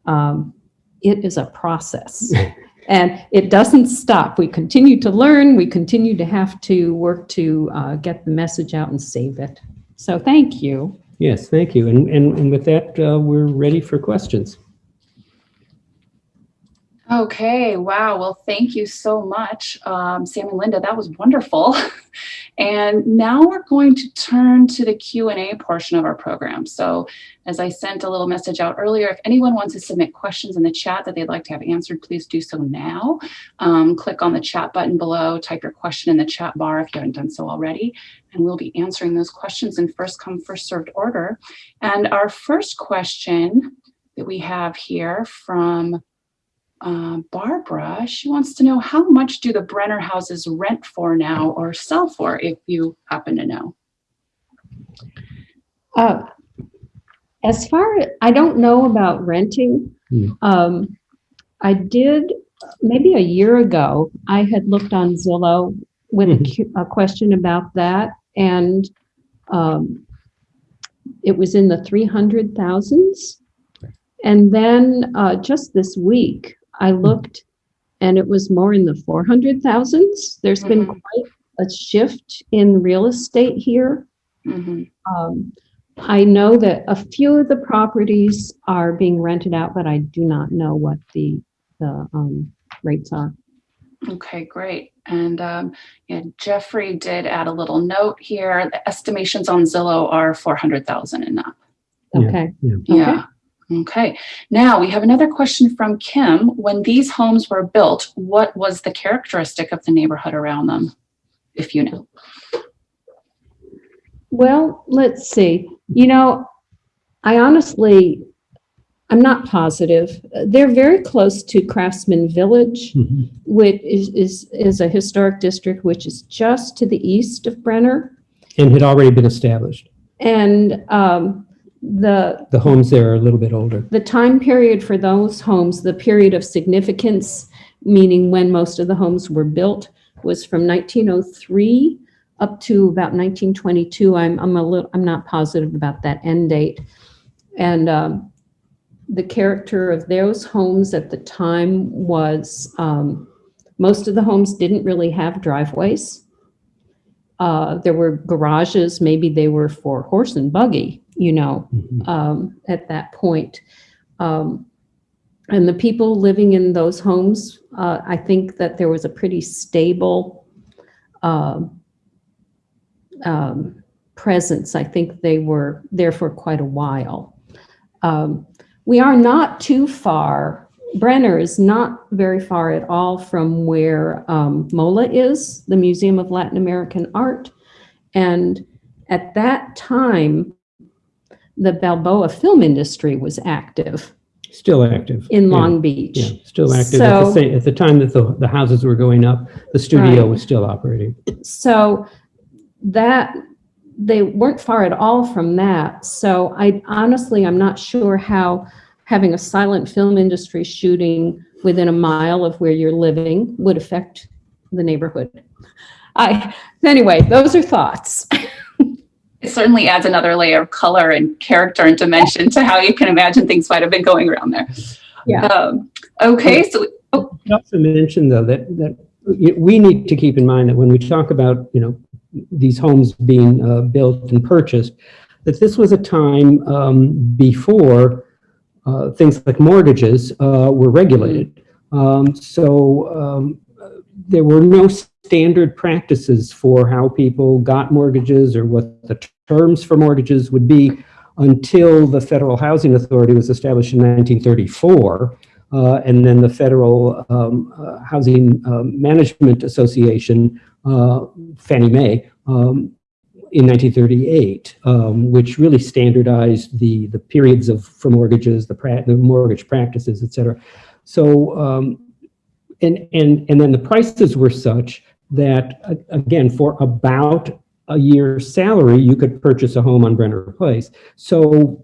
Um, It is a process. <laughs> And it doesn't stop. We continue to learn. We continue to have to work to uh, get the message out and save it. So thank you. Yes, thank you. And, and, and with that, uh, we're ready for questions. Okay, wow. Well, thank you so much, um, Sam and Linda. That was wonderful. <laughs> And now we're going to turn to the Q&A portion of our program. So as I sent a little message out earlier, if anyone wants to submit questions in the chat that they'd like to have answered, please do so now. Um, click on the chat button below, type your question in the chat bar if you haven't done so already, and we'll be answering those questions in first come, first served order. And our first question that we have here from uh, Barbara, she wants to know how much do the Brenner houses rent for now or sell for if you happen to know? Uh, As far, as I don't know about renting. Hmm. Um, I did, maybe a year ago, I had looked on Zillow with a Mhm. cu- a question about that and um, it was in the three hundred thousands. And then uh, just this week, I looked and it was more in the four hundred thousands. There's been Mhm. quite a shift in real estate here. Mhm. Um, I know that a few of the properties are being rented out, but I do not know what the, the, um, rates are. Okay, great. And um, yeah, Jeffrey did add a little note here. The estimations on Zillow are 400,000 and up. Yeah. Okay. Yeah. Okay. Now we have another question from Kim. When these homes were built, what was the characteristic of the neighborhood around them? If you know. Well, let's see. You know, I honestly, I'm not positive. They're very close to Craftsman Village, Mhm. which is, is, is a historic district which is just to the east of Brenner. And had already been established. And um, the, The homes there are a little bit older. The time period for those homes, the period of significance, meaning when most of the homes were built, was from 1903 up to about 1922. I'm, I'm a little, I'm not positive about that end date. And um, the character of those homes at the time was, um, most of the homes didn't really have driveways. Uh, There were garages, maybe they were for horse and buggy, you know, Mhm. um, at that point. Um, and the people living in those homes, uh, I think that there was a pretty stable um, um, presence. I think they were there for quite a while. Um, we are not too far. Brenner is not very far at all from where um, MOLA is, the Museum of Latin American Art. And at that time, the Balboa film industry was active Still active. in Yeah, Long Beach. Yeah, still active. At the So- same, at the time that the, the houses were going up, the studio Right. was still operating. So that, they weren't far at all from that. So I honestly, I'm not sure how having a silent film industry shooting within a mile of where you're living would affect the neighborhood. I, anyway, those are thoughts. <laughs> It certainly adds another layer of color and character and dimension to how you can imagine things might have been going around there. Yeah. Um, okay, so I also mentioned though that, that we need to keep in mind that when we talk about, you know, these homes being uh, built and purchased, that this was a time um, before uh, things like mortgages uh, were regulated. Um, So um, there were no standard practices for how people got mortgages or what the terms for mortgages would be until the Federal Housing Authority was established in 1934. uh, And then the Federal um, uh, Housing um, Management Association, uh, Fannie Mae, um, in 1938, um, which really standardized the, the periods of, for mortgages, the, the mortgage practices, et cetera. So, um, and, and, and then the prices were such that, again, for about a year's salary, you could purchase a home on Brenner Place. So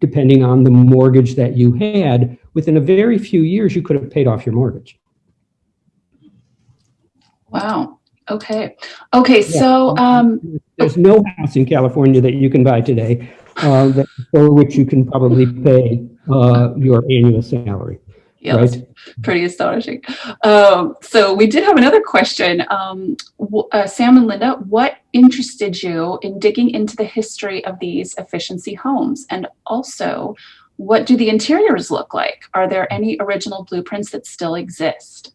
depending on the mortgage that you had, within a very few years, you could have paid off your mortgage. Wow. Okay. Okay. So, um, There's no house in California that you can buy today uh, that, for which you can probably pay uh, your annual salary, yeah, that's right? pretty astonishing. Um, so we did have another question. Um, uh, Sam and Linda, what interested you in digging into the history of these efficiency homes? And also, what do the interiors look like? Are there any original blueprints that still exist?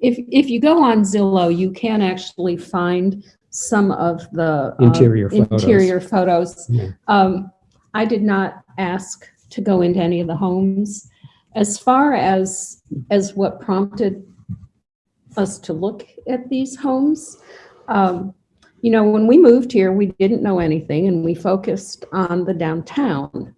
If, if you go on Zillow, you can actually find some of the. uh, Interior photos. Interior photos. Yeah. Um, I did not ask to go into any of the homes. As far as, as what prompted us to look at these homes, um, you know, when we moved here, we didn't know anything and we focused on the downtown.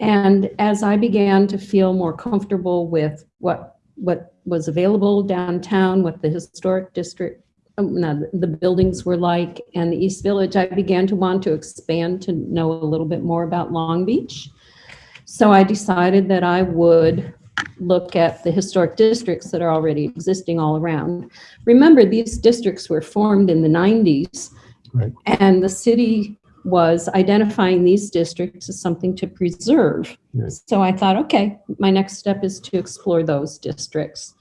And as I began to feel more comfortable with what, what was available downtown, what the historic district, um, no, the buildings were like, and the East Village, I began to want to expand to know a little bit more about Long Beach. So I decided that I would look at the historic districts that are already existing all around. Remember, these districts were formed in the 90s. Right. And the city was identifying these districts as something to preserve. Right. So I thought, okay, my next step is to explore those districts.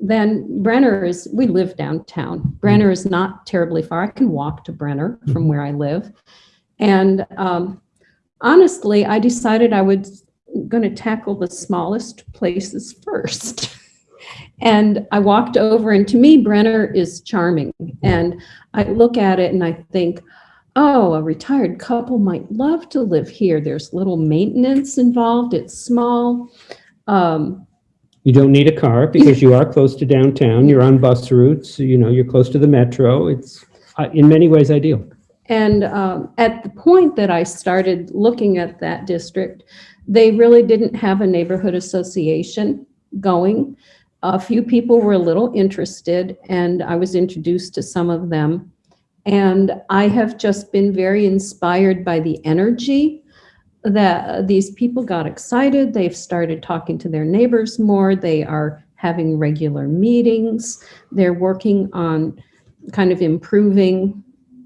Then Brenner is, we live downtown. Brenner is not terribly far. I can walk to Brenner from where I live. And um, honestly, I decided I was going to tackle the smallest places first. and I walked over, and to me, Brenner is charming. And I look at it and I think, oh, a retired couple might love to live here. There's little maintenance involved, it's small. Um, You don't need a car <laughs> because you are close to downtown, you're on bus routes, you know, you're close to the metro. It's uh, in many ways ideal. And um, at the point that I started looking at that district, they really didn't have a neighborhood association going. A few people were a little interested, and I was introduced to some of them. And I have just been very inspired by the energy that these people got excited. They've started talking to their neighbors more. They are having regular meetings. They're working on kind of improving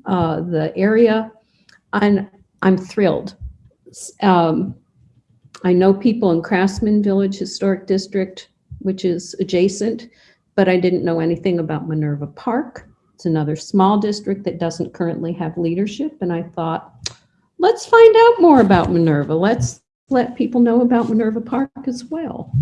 uh, the area. And I'm thrilled. Um, I know people in Craftsman Village Historic District, which is adjacent, but I didn't know anything about Minerva Park. It's another small district that doesn't currently have leadership. And I thought, let's find out more about Minerva. Let's let people know about Minerva Park as well.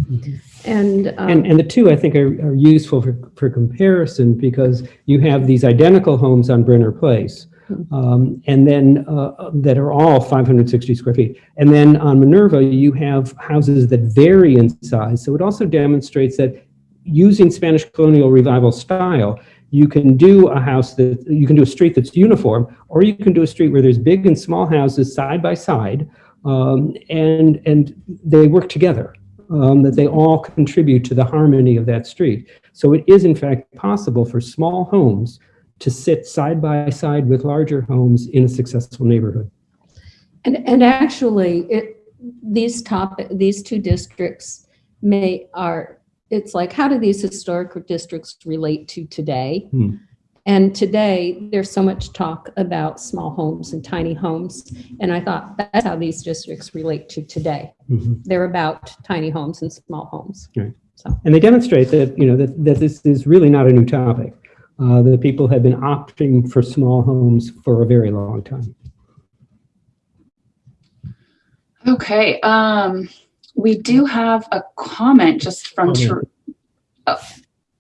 And, um, And, and the two, I think, are, are useful for, for comparison because you have these identical homes on Brenner Place. um, and then, uh, that are all 560 square feet. And then on Minerva, you have houses that vary in size. So it also demonstrates that using Spanish colonial revival style, you can do a house that, you can do a street that's uniform, or you can do a street where there's big and small houses side by side, um, and, and they work together um, that they all contribute to the harmony of that street. So it is in fact possible for small homes to sit side by side with larger homes in a successful neighborhood. And, and actually, it, these top, these two districts may, are, it's like, how do these historic districts relate to today? Hmm. And today, there's so much talk about small homes and tiny homes. And I thought, that's how these districts relate to today. Mhm. They're about tiny homes and small homes. Right. So, And they demonstrate that, you know, that, that this is really not a new topic. Uh, that people have been opting for small homes for a very long time. Okay. Um, we do have a comment just from, Okay. Ter- oh,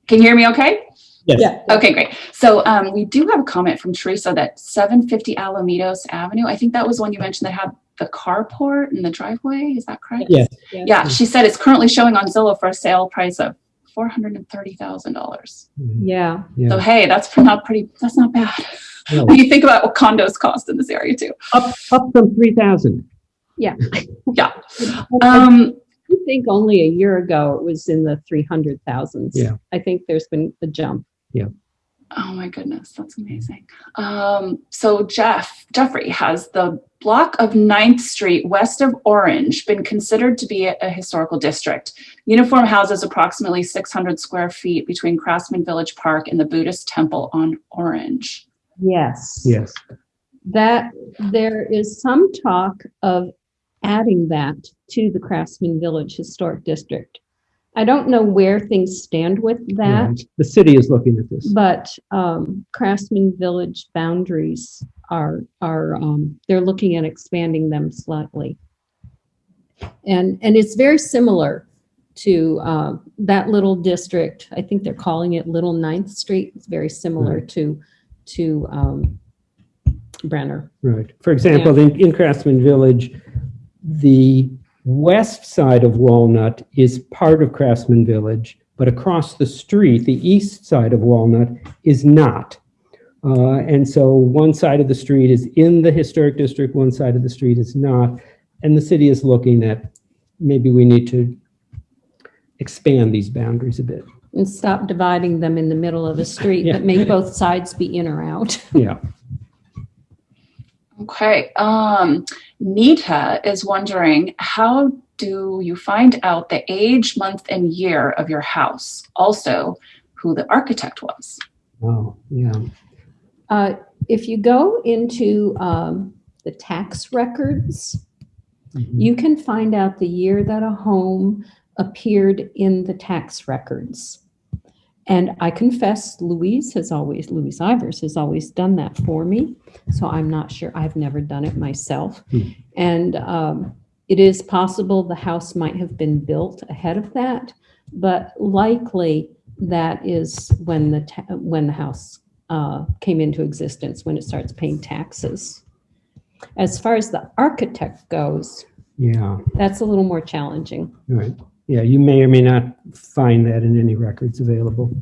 can you hear me okay? Yes. Yeah. Okay, great. So um, we do have a comment from Teresa that 750 Alamitos Avenue, I think that was one you mentioned that had the carport and the driveway, is that correct? Yes. Yeah, she said it's currently showing on Zillow for a sale price of $430,000. Yeah. So hey, that's not pretty, that's not bad. No. When <laughs> you think about what condos cost in this area too. Up, up from 3,000. <laughs> Yeah. I Um, think only a year ago it was in the 300,000s. Yeah. I think there's been a jump. Oh my goodness, that's amazing. Um, so Jeff, Jeffrey, has the block of 9th Street west of Orange been considered to be a, a historical district? Uniform houses approximately 600 square feet between Craftsman Village Park and the Buddhist Temple on Orange. Yes. Yes. That there is some talk of adding that to the Craftsman Village Historic District. I don't know where things stand with that, Right. The city is looking at this. but um, Craftsman Village boundaries are are um, they're looking at expanding them slightly, and and it's very similar to uh, that little district. I think they're calling it Little Ninth Street. It's very similar to to um, Brenner. Right. For example, in, in Craftsman Village, the west side of Walnut is part of Craftsman Village, but across the street, the east side of Walnut is not. Uh, and so one side of the street is in the historic district, one side of the street is not. And the city is looking at, maybe we need to expand these boundaries a bit. and stop dividing them in the middle of a street, Yeah. but make both sides be in or out. Yeah. Okay. Um, Nita is wondering how do you find out the age, month, and year of your house? Also, who the architect was. Oh, yeah. Uh, If you go into um, the tax records, Mhm. you can find out the year that a home appeared in the tax records. And I confess, Louise has always, Louise Ivers has always done that for me. So I'm not sure, I've never done it myself. Hmm. And um, it is possible the house might have been built ahead of that, but likely that is when the, when the house uh, came into existence, when it starts paying taxes. As far as the architect goes, Yeah. that's a little more challenging. Right. Yeah, you may or may not find that in any records available.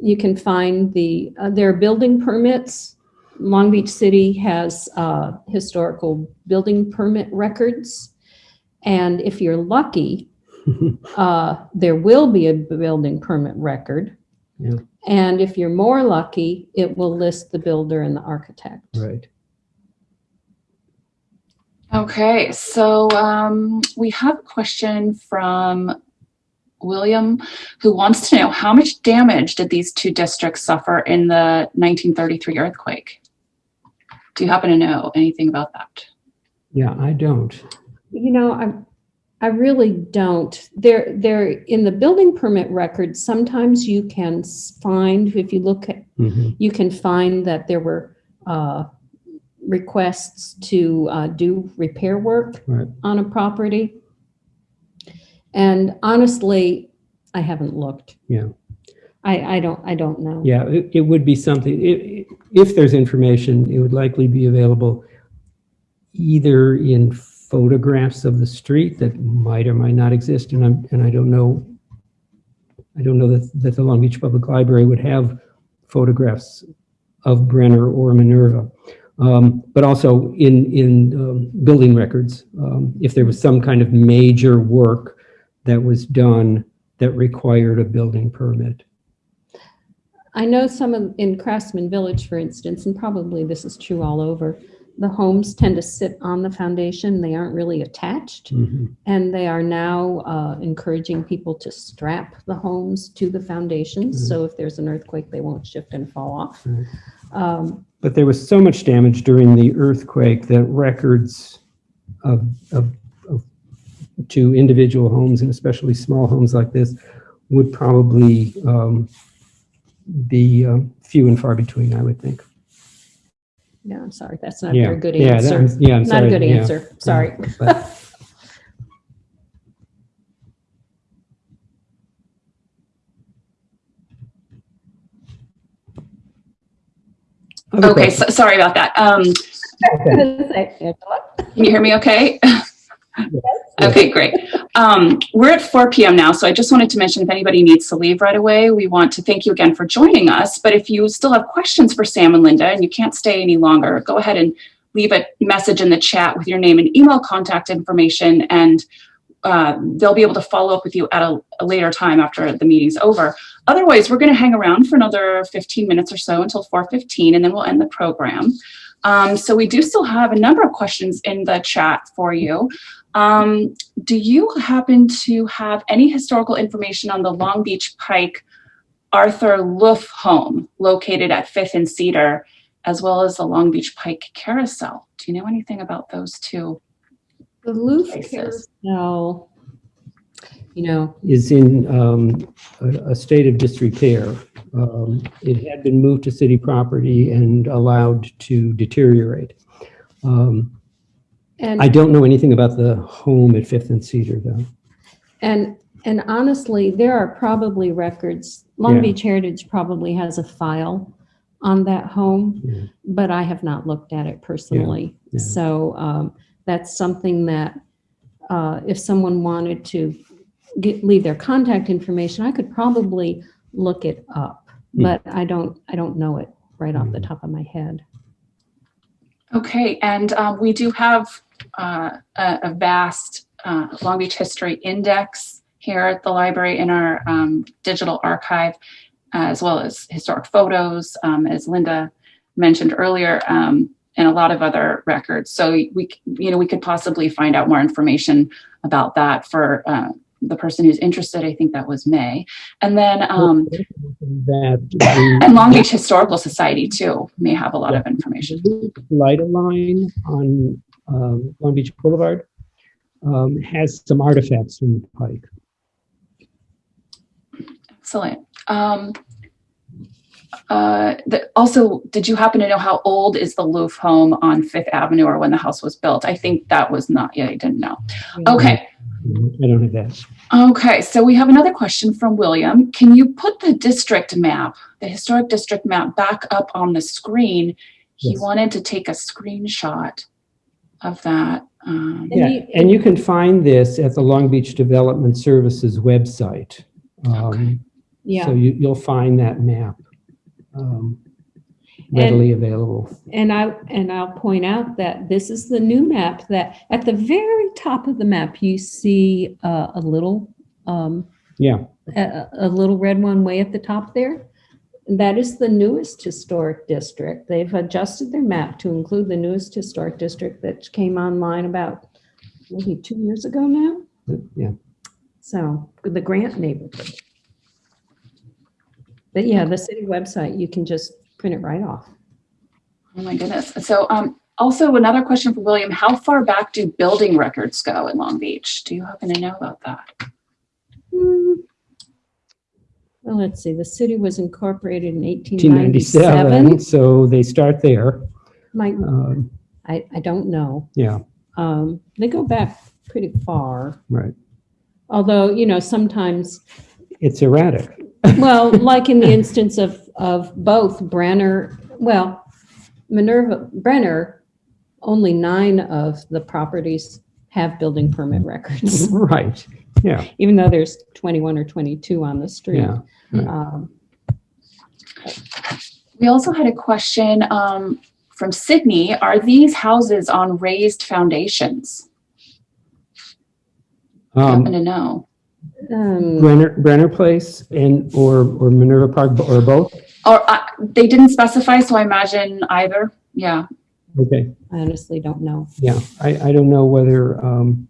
You can find the, uh, there are building permits. Long Beach City has uh, historical building permit records. And if you're lucky, <laughs> uh, there will be a building permit record. Yeah. And if you're more lucky, it will list the builder and the architect. Right. Okay, so um, we have a question from William who wants to know how much damage did these two districts suffer in the 1933 earthquake? Do you happen to know anything about that? Yeah, I don't. You know, I, I really don't. There, there, in the building permit record, sometimes you can find, if you look at, Mhm. you can find that there were uh, requests to uh, do repair work Right. on a property. And honestly, I haven't looked. Yeah. I, I don't, I don't know. Yeah, it, it would be something, i- i- if there's information, it would likely be available either in photographs of the street that might or might not exist, and I'm, and I don't know, I don't know that, that the Long Beach Public Library would have photographs of Brenner or Minerva. Um, but also in, in, um, building records, um, if there was some kind of major work that was done that required a building permit. I know some of, in Craftsman Village, for instance, and probably this is true all over, the homes tend to sit on the foundation. They aren't really attached. Mhm. And they are now uh, encouraging people to strap the homes to the foundations. So if there's an earthquake, they won't shift and fall off. Right. Um, But there was so much damage during the earthquake that records of, of, of, to individual homes and especially small homes like this would probably um, be uh, few and far between, I would think. No, I'm sorry. That's not a very good yeah, that- answer. yeah, I'm Not a good yeah, answer. Sorry. <laughs> Okay, so, sorry about that. Um, Angela. can you hear me okay? <laughs> Okay, great. Um, we're at 4 p.m. now, so I just wanted to mention if anybody needs to leave right away, we want to thank you again for joining us. But if you still have questions for Sam and Linda and you can't stay any longer, go ahead and leave a message in the chat with your name and email contact information, and uh, they'll be able to follow up with you at a, a later time after the meeting's over. Otherwise, we're going to hang around for another 15 minutes or so until 4:15, and then we'll end the program. Um, so we do still have a number of questions in the chat for you. Um, do you happen to have any historical information on the Long Beach Pike Arthur Looff home located at Fifth and Cedar, as well as the Long Beach Pike Carousel? Do you know anything about those two? The Louvre Places. Carousel, you know, Is in um, a a state of disrepair. Um, It had been moved to city property and allowed to deteriorate. Um, and I don't know anything about the home at Fifth and Cedar, though. And, and honestly, there are probably records, Long Yeah. Beach Heritage probably has a file on that home, Yeah. but I have not looked at it personally. yeah. So um, that's something that uh, if someone wanted to get, leave their contact information, I could probably look it up, but I don't, I don't know it right off the Hmm. top of my head. Okay, and um, we do have uh, a, a vast uh, Long Beach history index here at the library in our um, digital archive, as well as historic photos, um, as Linda mentioned earlier, um, and a lot of other records. So we, you know, we could possibly find out more information about that for uh, the person who's interested. I think that was May, and then um, That and Long Beach Historical Society too may have a lot of information. Lite-A-Line on um, Long Beach Boulevard um, has some artifacts from the Pike. Excellent. Um, uh, the, also, did you happen to know how old is the Looff home on Fifth Avenue or when the house was built? I think that was not, yeah, I didn't know. Okay. I don't have that. Okay, so we have another question from William. Can you put the district map, the historic district map back up on the screen? He Yes. wanted to take a screenshot of that. Um, And Yeah, you- and you can find this at the Long Beach Development Services website. Um, Yeah. So you, you'll find that map um, readily available. And I, and I'll point out that this is the new map that at the very top of the map, you see uh, a little, um, Yeah, a, a little red one way at the top there. That is the newest historic district. They've adjusted their map to include the newest historic district that came online about maybe two years ago now. yeah. So the Grant neighborhood. But yeah, the city website, you can just print it right off. Oh my goodness. So um, also another question for William, how far back do building records go in Long Beach? Do you happen to know about that? Hmm. Well, let's see, the city was incorporated in 1897, 1897. so they start there. Might, Um, I, I don't know. Yeah, Um, They go back pretty far, right. although, you know, sometimes, It's erratic. <laughs> well, like in the instance of, of both Brenner, well, Minerva, Brenner, only nine of the properties have building permit records, <laughs> Right, yeah, even though there's 21 or 22 on the street. yeah. Right. Um, We also had a question um, from Sydney. Are these houses on raised foundations? Um, Happen to know? um, Brenner, Brenner Place and, or, or Minerva Park, or both? Or uh, they didn't specify, so I imagine either. Yeah. Okay, I honestly don't know. yeah. I, I don't know whether, um,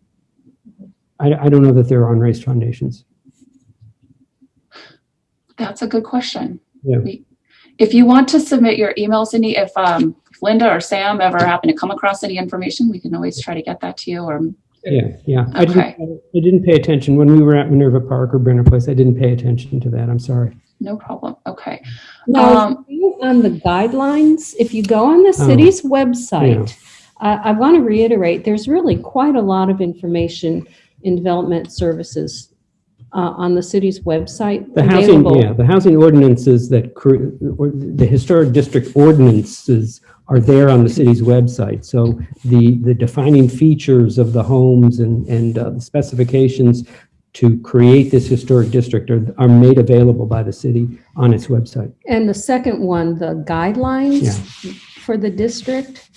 I, I don't know that they're on raised foundations. That's a good question. Yeah. We- If you want to submit your email, Cindy, if um, if Linda or Sam ever happen to come across any information, we can always try to get that to you or, Yeah, yeah. I Okay. didn't, I didn't pay attention. When we were at Minerva Park or Brenner Place, I didn't pay attention to that. I'm sorry. no problem. Okay. Now, Um, on the guidelines, if you go on the Oh, city's website, I, I want to reiterate, there's really quite a lot of information in development services uh, on the city's website. The housing, available. yeah, the housing ordinances that, or the historic district ordinances are there on the city's website. So the, the defining features of the homes and, and uh, the specifications to create this historic district are, are made available by the city on its website. And the second one, the guidelines for the district,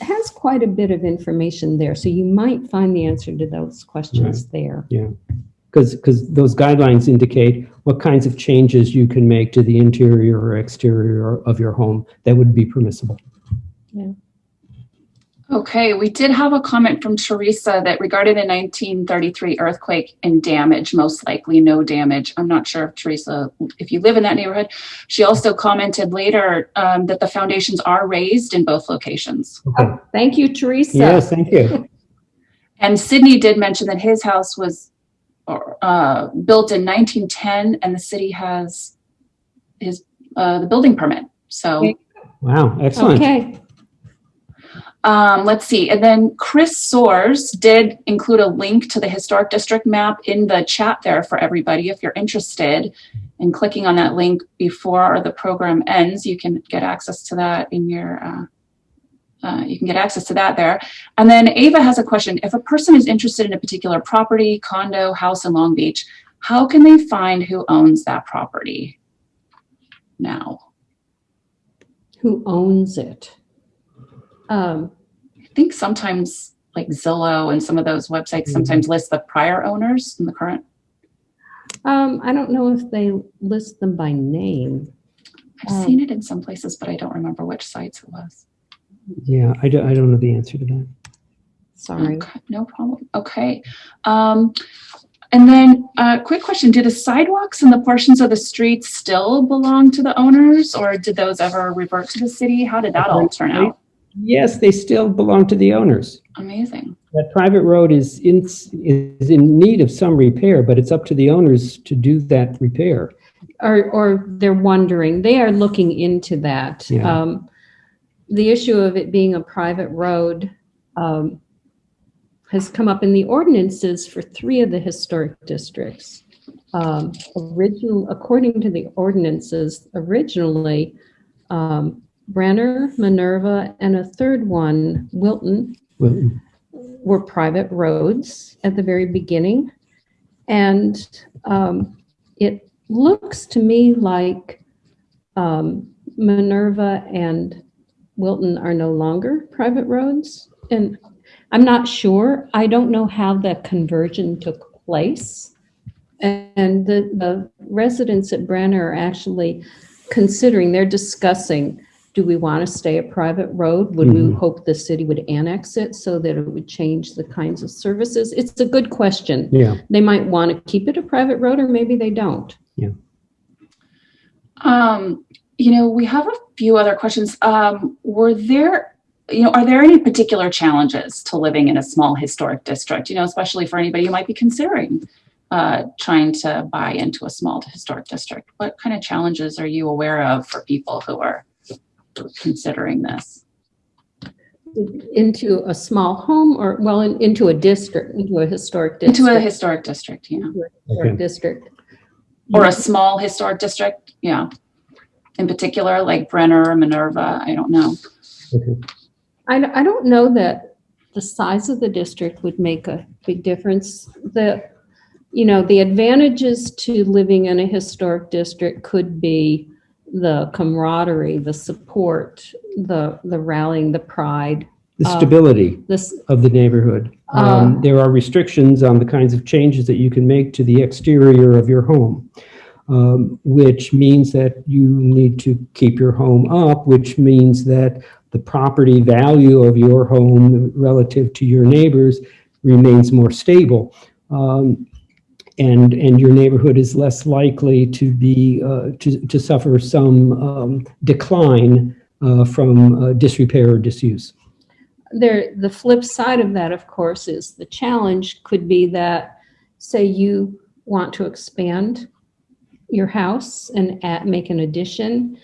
has quite a bit of information there. So you might find the answer to those questions there. Because, because cause those guidelines indicate what kinds of changes you can make to the interior or exterior of your home that would be permissible. Okay, we did have a comment from Teresa that regarding the 1933 earthquake and damage, most likely no damage. I'm not sure if Teresa, if you live in that neighborhood. She also commented later um, that the foundations are raised in both locations. Okay. Thank you, Teresa. Yes, thank you. And Sydney did mention that his house was uh, built in 1910 and the city has his, uh, the building permit. So Wow, excellent. Okay, Um, let's see. And then Chris Soers did include a link to the historic district map in the chat there for everybody. If you're interested in clicking on that link before the program ends, you can get access to that in your, uh, uh, you can get access to that there. And then Ava has a question. If a person is interested in a particular property, condo, house in Long Beach, how can they find who owns that property now? who owns it? Um, I think sometimes like Zillow and some of those websites Mhm. sometimes list the prior owners and the current. um, I don't know if they list them by name. I've Um, seen it in some places, but I don't remember which sites it was. Yeah, I don't, I don't know the answer to that. Sorry. Okay, no problem. Okay. Um, and then uh, quick question, do the sidewalks and the portions of the streets still belong to the owners or did those ever revert to the city? How did that all turn out? Yes, they still belong to the owners. Amazing. That private road is in, is in need of some repair, but it's up to the owners to do that repair. Or, or they're wondering, they are looking into that. Yeah. Um, the issue of it being a private road, um, has come up in the ordinances for three of the historic districts. Um, original, according to the ordinances, originally, um, Brenner, Minerva, and a third one, Wilton, Well, were private roads at the very beginning. And um, it looks to me like um, Minerva and Wilton are no longer private roads. And I'm not sure. I don't know how the conversion took place. And the, the residents at Brenner are actually considering, they're discussing, do we want to stay a private road? Would we Mhm. hope the city would annex it so that it would change the kinds of services? It's a good question. Yeah, They might want to keep it a private road or maybe they don't. Yeah. Um, you know, we have a few other questions. Um, were there, you know, are there any particular challenges to living in a small historic district? You know, especially for anybody who might be considering uh, trying to buy into a small historic district. What kind of challenges are you aware of for people who are considering this? Into a small home or, well, in- into a district, into a historic district. Into a historic district, yeah, Into historic Okay. District. or a small historic district, yeah. In particular, like Brenner or Minerva, I don't know. Okay. I, I don't know that the size of the district would make a big difference. The, you know, the advantages to living in a historic district could be the camaraderie, the support, the, the rallying, the pride, the Um, stability this, of the neighborhood. Um, Uh, There are restrictions on the kinds of changes that you can make to the exterior of your home, um, which means that you need to keep your home up, which means that the property value of your home relative to your neighbors remains more stable. Um, And, and your neighborhood is less likely to be, uh, to, to suffer some um, decline uh, from uh, disrepair or disuse. there, the flip side of that, of course, is the challenge could be that, say you want to expand your house and make an addition,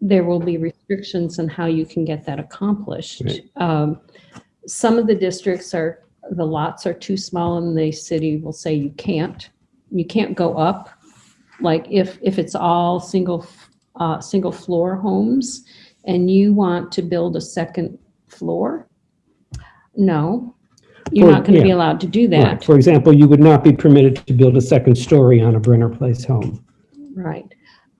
there will be restrictions on how you can get that accomplished. Right. Um, Some of the districts are, the lots are too small and the city will say you can't you can't go up. Like if, if it's all single, uh, single floor homes and you want to build a second floor, no, you're Or- not going to be yeah. allowed to do Right. that. For example, you would not be permitted to build a second story on a Brenner Place home Right.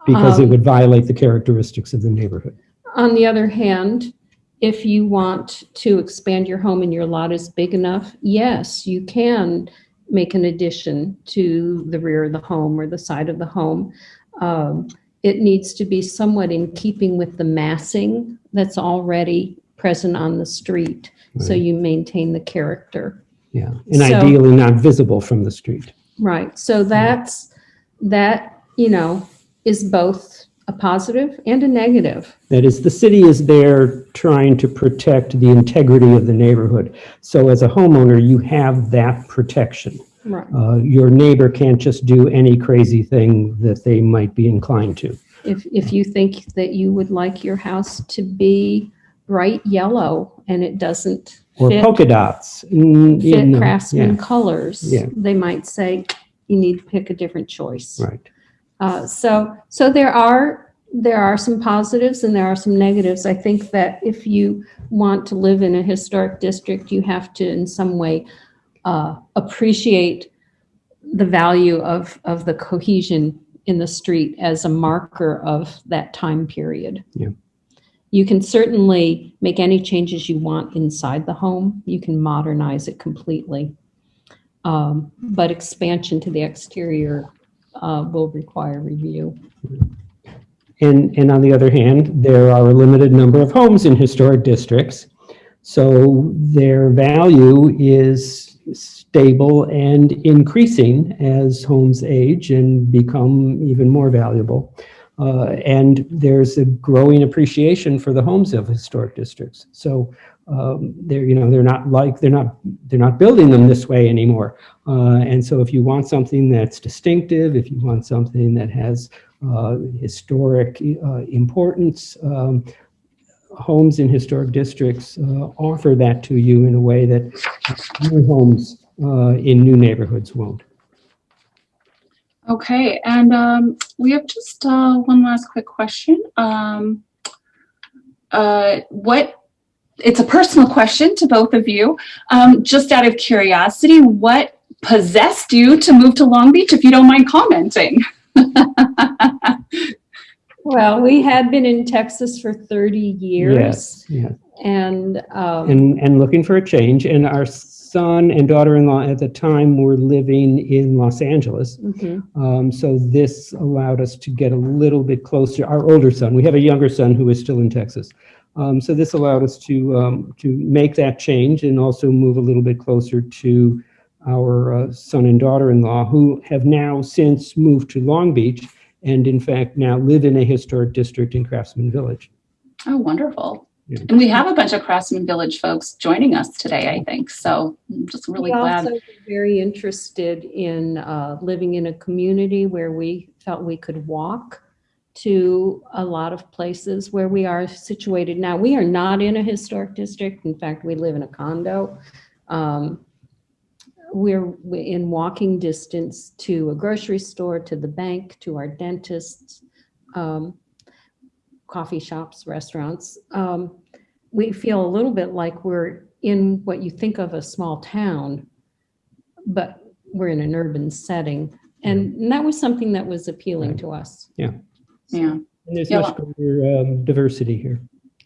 because it Um, would violate the characteristics of the neighborhood. On the other hand, if you want to expand your home and your lot is big enough, yes, you can make an addition to the rear of the home or the side of the home. Um, It needs to be somewhat in keeping with the massing that's already present on the street, so you maintain the character. Yeah, and So- ideally not visible from the street. Right, so that's, that, you know, is both a positive and a negative. That is, the city is there trying to protect the integrity of the neighborhood. So as a homeowner, you have that protection. Right. Uh, Your neighbor can't just do any crazy thing that they might be inclined to. If, if you think that you would like your house to be bright yellow and it doesn't Or fit, polka dots. mm, you fit know, craftsman yeah, colors, Yeah. they might say, you need to pick a different choice. Right. Uh, so, so there are, there are some positives and there are some negatives. I think that if you want to live in a historic district, you have to in some way uh, appreciate the value of, of the cohesion in the street as a marker of that time period. Yeah. You can certainly make any changes you want inside the home. You can modernize it completely. Um, But expansion to the exterior uh, will require review. And, and on the other hand, there are a limited number of homes in historic districts. So their value is stable and increasing as homes age and become even more valuable. Uh, and there's a growing appreciation for the homes of historic districts. So um, they're, you know, they're not like, they're not, they're not building them this way anymore. Uh, and so if you want something that's distinctive, if you want something that has uh, historic uh, importance. Um, homes in historic districts uh, offer that to you in a way that new homes uh, in new neighborhoods won't. Okay, and um, we have just uh, one last quick question. Um, uh, what, it's a personal question to both of you. Um, just out of curiosity, what possessed you to move to Long Beach, if you don't mind commenting? <laughs> Well, we had been in Texas for 30 years Yes, yes. and, um, And, and looking for a change. And our son and daughter-in-law at the time were living in Los Angeles. mhm, Um, so this allowed us to get a little bit closer. Our older son, we have a younger son who is still in Texas. Um, so this allowed us to um, to make that change and also move a little bit closer to our uh, son and daughter-in-law, who have now since moved to Long Beach, and in fact now live in a historic district in Craftsman Village. Oh, wonderful. Yeah. And we have a bunch of Craftsman Village folks joining us today, I think. So I'm just really We glad. also very interested in uh, living in a community where we felt we could walk to a lot of places where we are situated now. We are not in a historic district. In fact, we live in a condo. Um, We're in walking distance to a grocery store, to the bank, to our dentists, um, coffee shops, restaurants. Um, We feel a little bit like we're in what you think of a small town, but we're in an urban setting. And and that was something that was appealing to us. Yeah. And there's Yeah. much greater um, diversity here.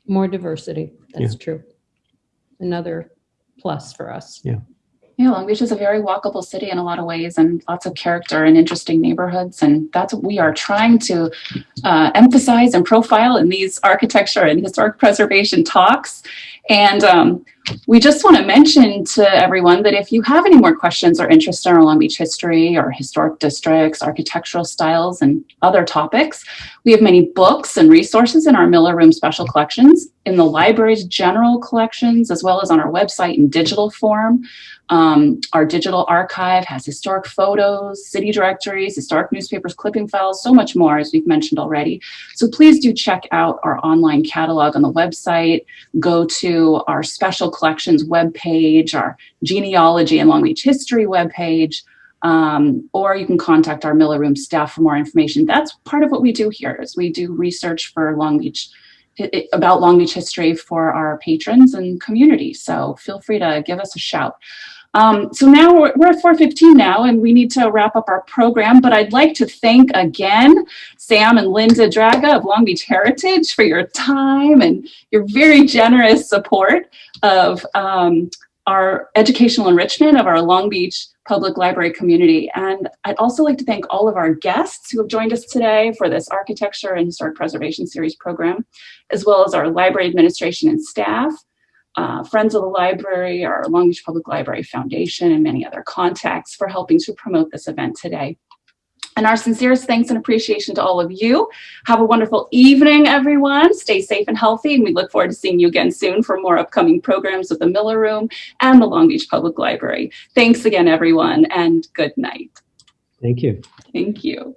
More diversity, that's true. Another plus for us. Yeah. Yeah, Long Beach is a very walkable city in a lot of ways and lots of character and interesting neighborhoods. And that's what we are trying to uh, emphasize and profile in these architecture and historic preservation talks. And um, we just want to mention to everyone that if you have any more questions or interest in our Long Beach history or historic districts, architectural styles, and other topics, we have many books and resources in our Miller Room special collections, in the library's general collections, as well as on our website in digital form. Um, our digital archive has historic photos, city directories, historic newspapers, clipping files, so much more, as we've mentioned already. So please do check out our online catalog on the website. Go to our special collections webpage, our genealogy and Long Beach history webpage. Um, or you can contact our Miller Room staff for more information. That's part of what we do here is we do research for Long Beach about Long Beach history for our patrons and community. So feel free to give us a shout. Um, so now we're, we're at 4.15 now and we need to wrap up our program, but I'd like to thank again Sam and Linda Draga of Long Beach Heritage for your time and your very generous support of um, our educational enrichment of our Long Beach Public Library community. And I'd also like to thank all of our guests who have joined us today for this Architecture and Historic Preservation Series program, as well as our library administration and staff, uh, Friends of the Library, our Long Beach Public Library Foundation, and many other contacts for helping to promote this event today. And our sincerest thanks and appreciation to all of you. Have a wonderful evening, everyone. Stay safe and healthy, and we look forward to seeing you again soon for more upcoming programs with the Miller Room and the Long Beach Public Library. Thanks again, everyone, and good night. Thank you. Thank you.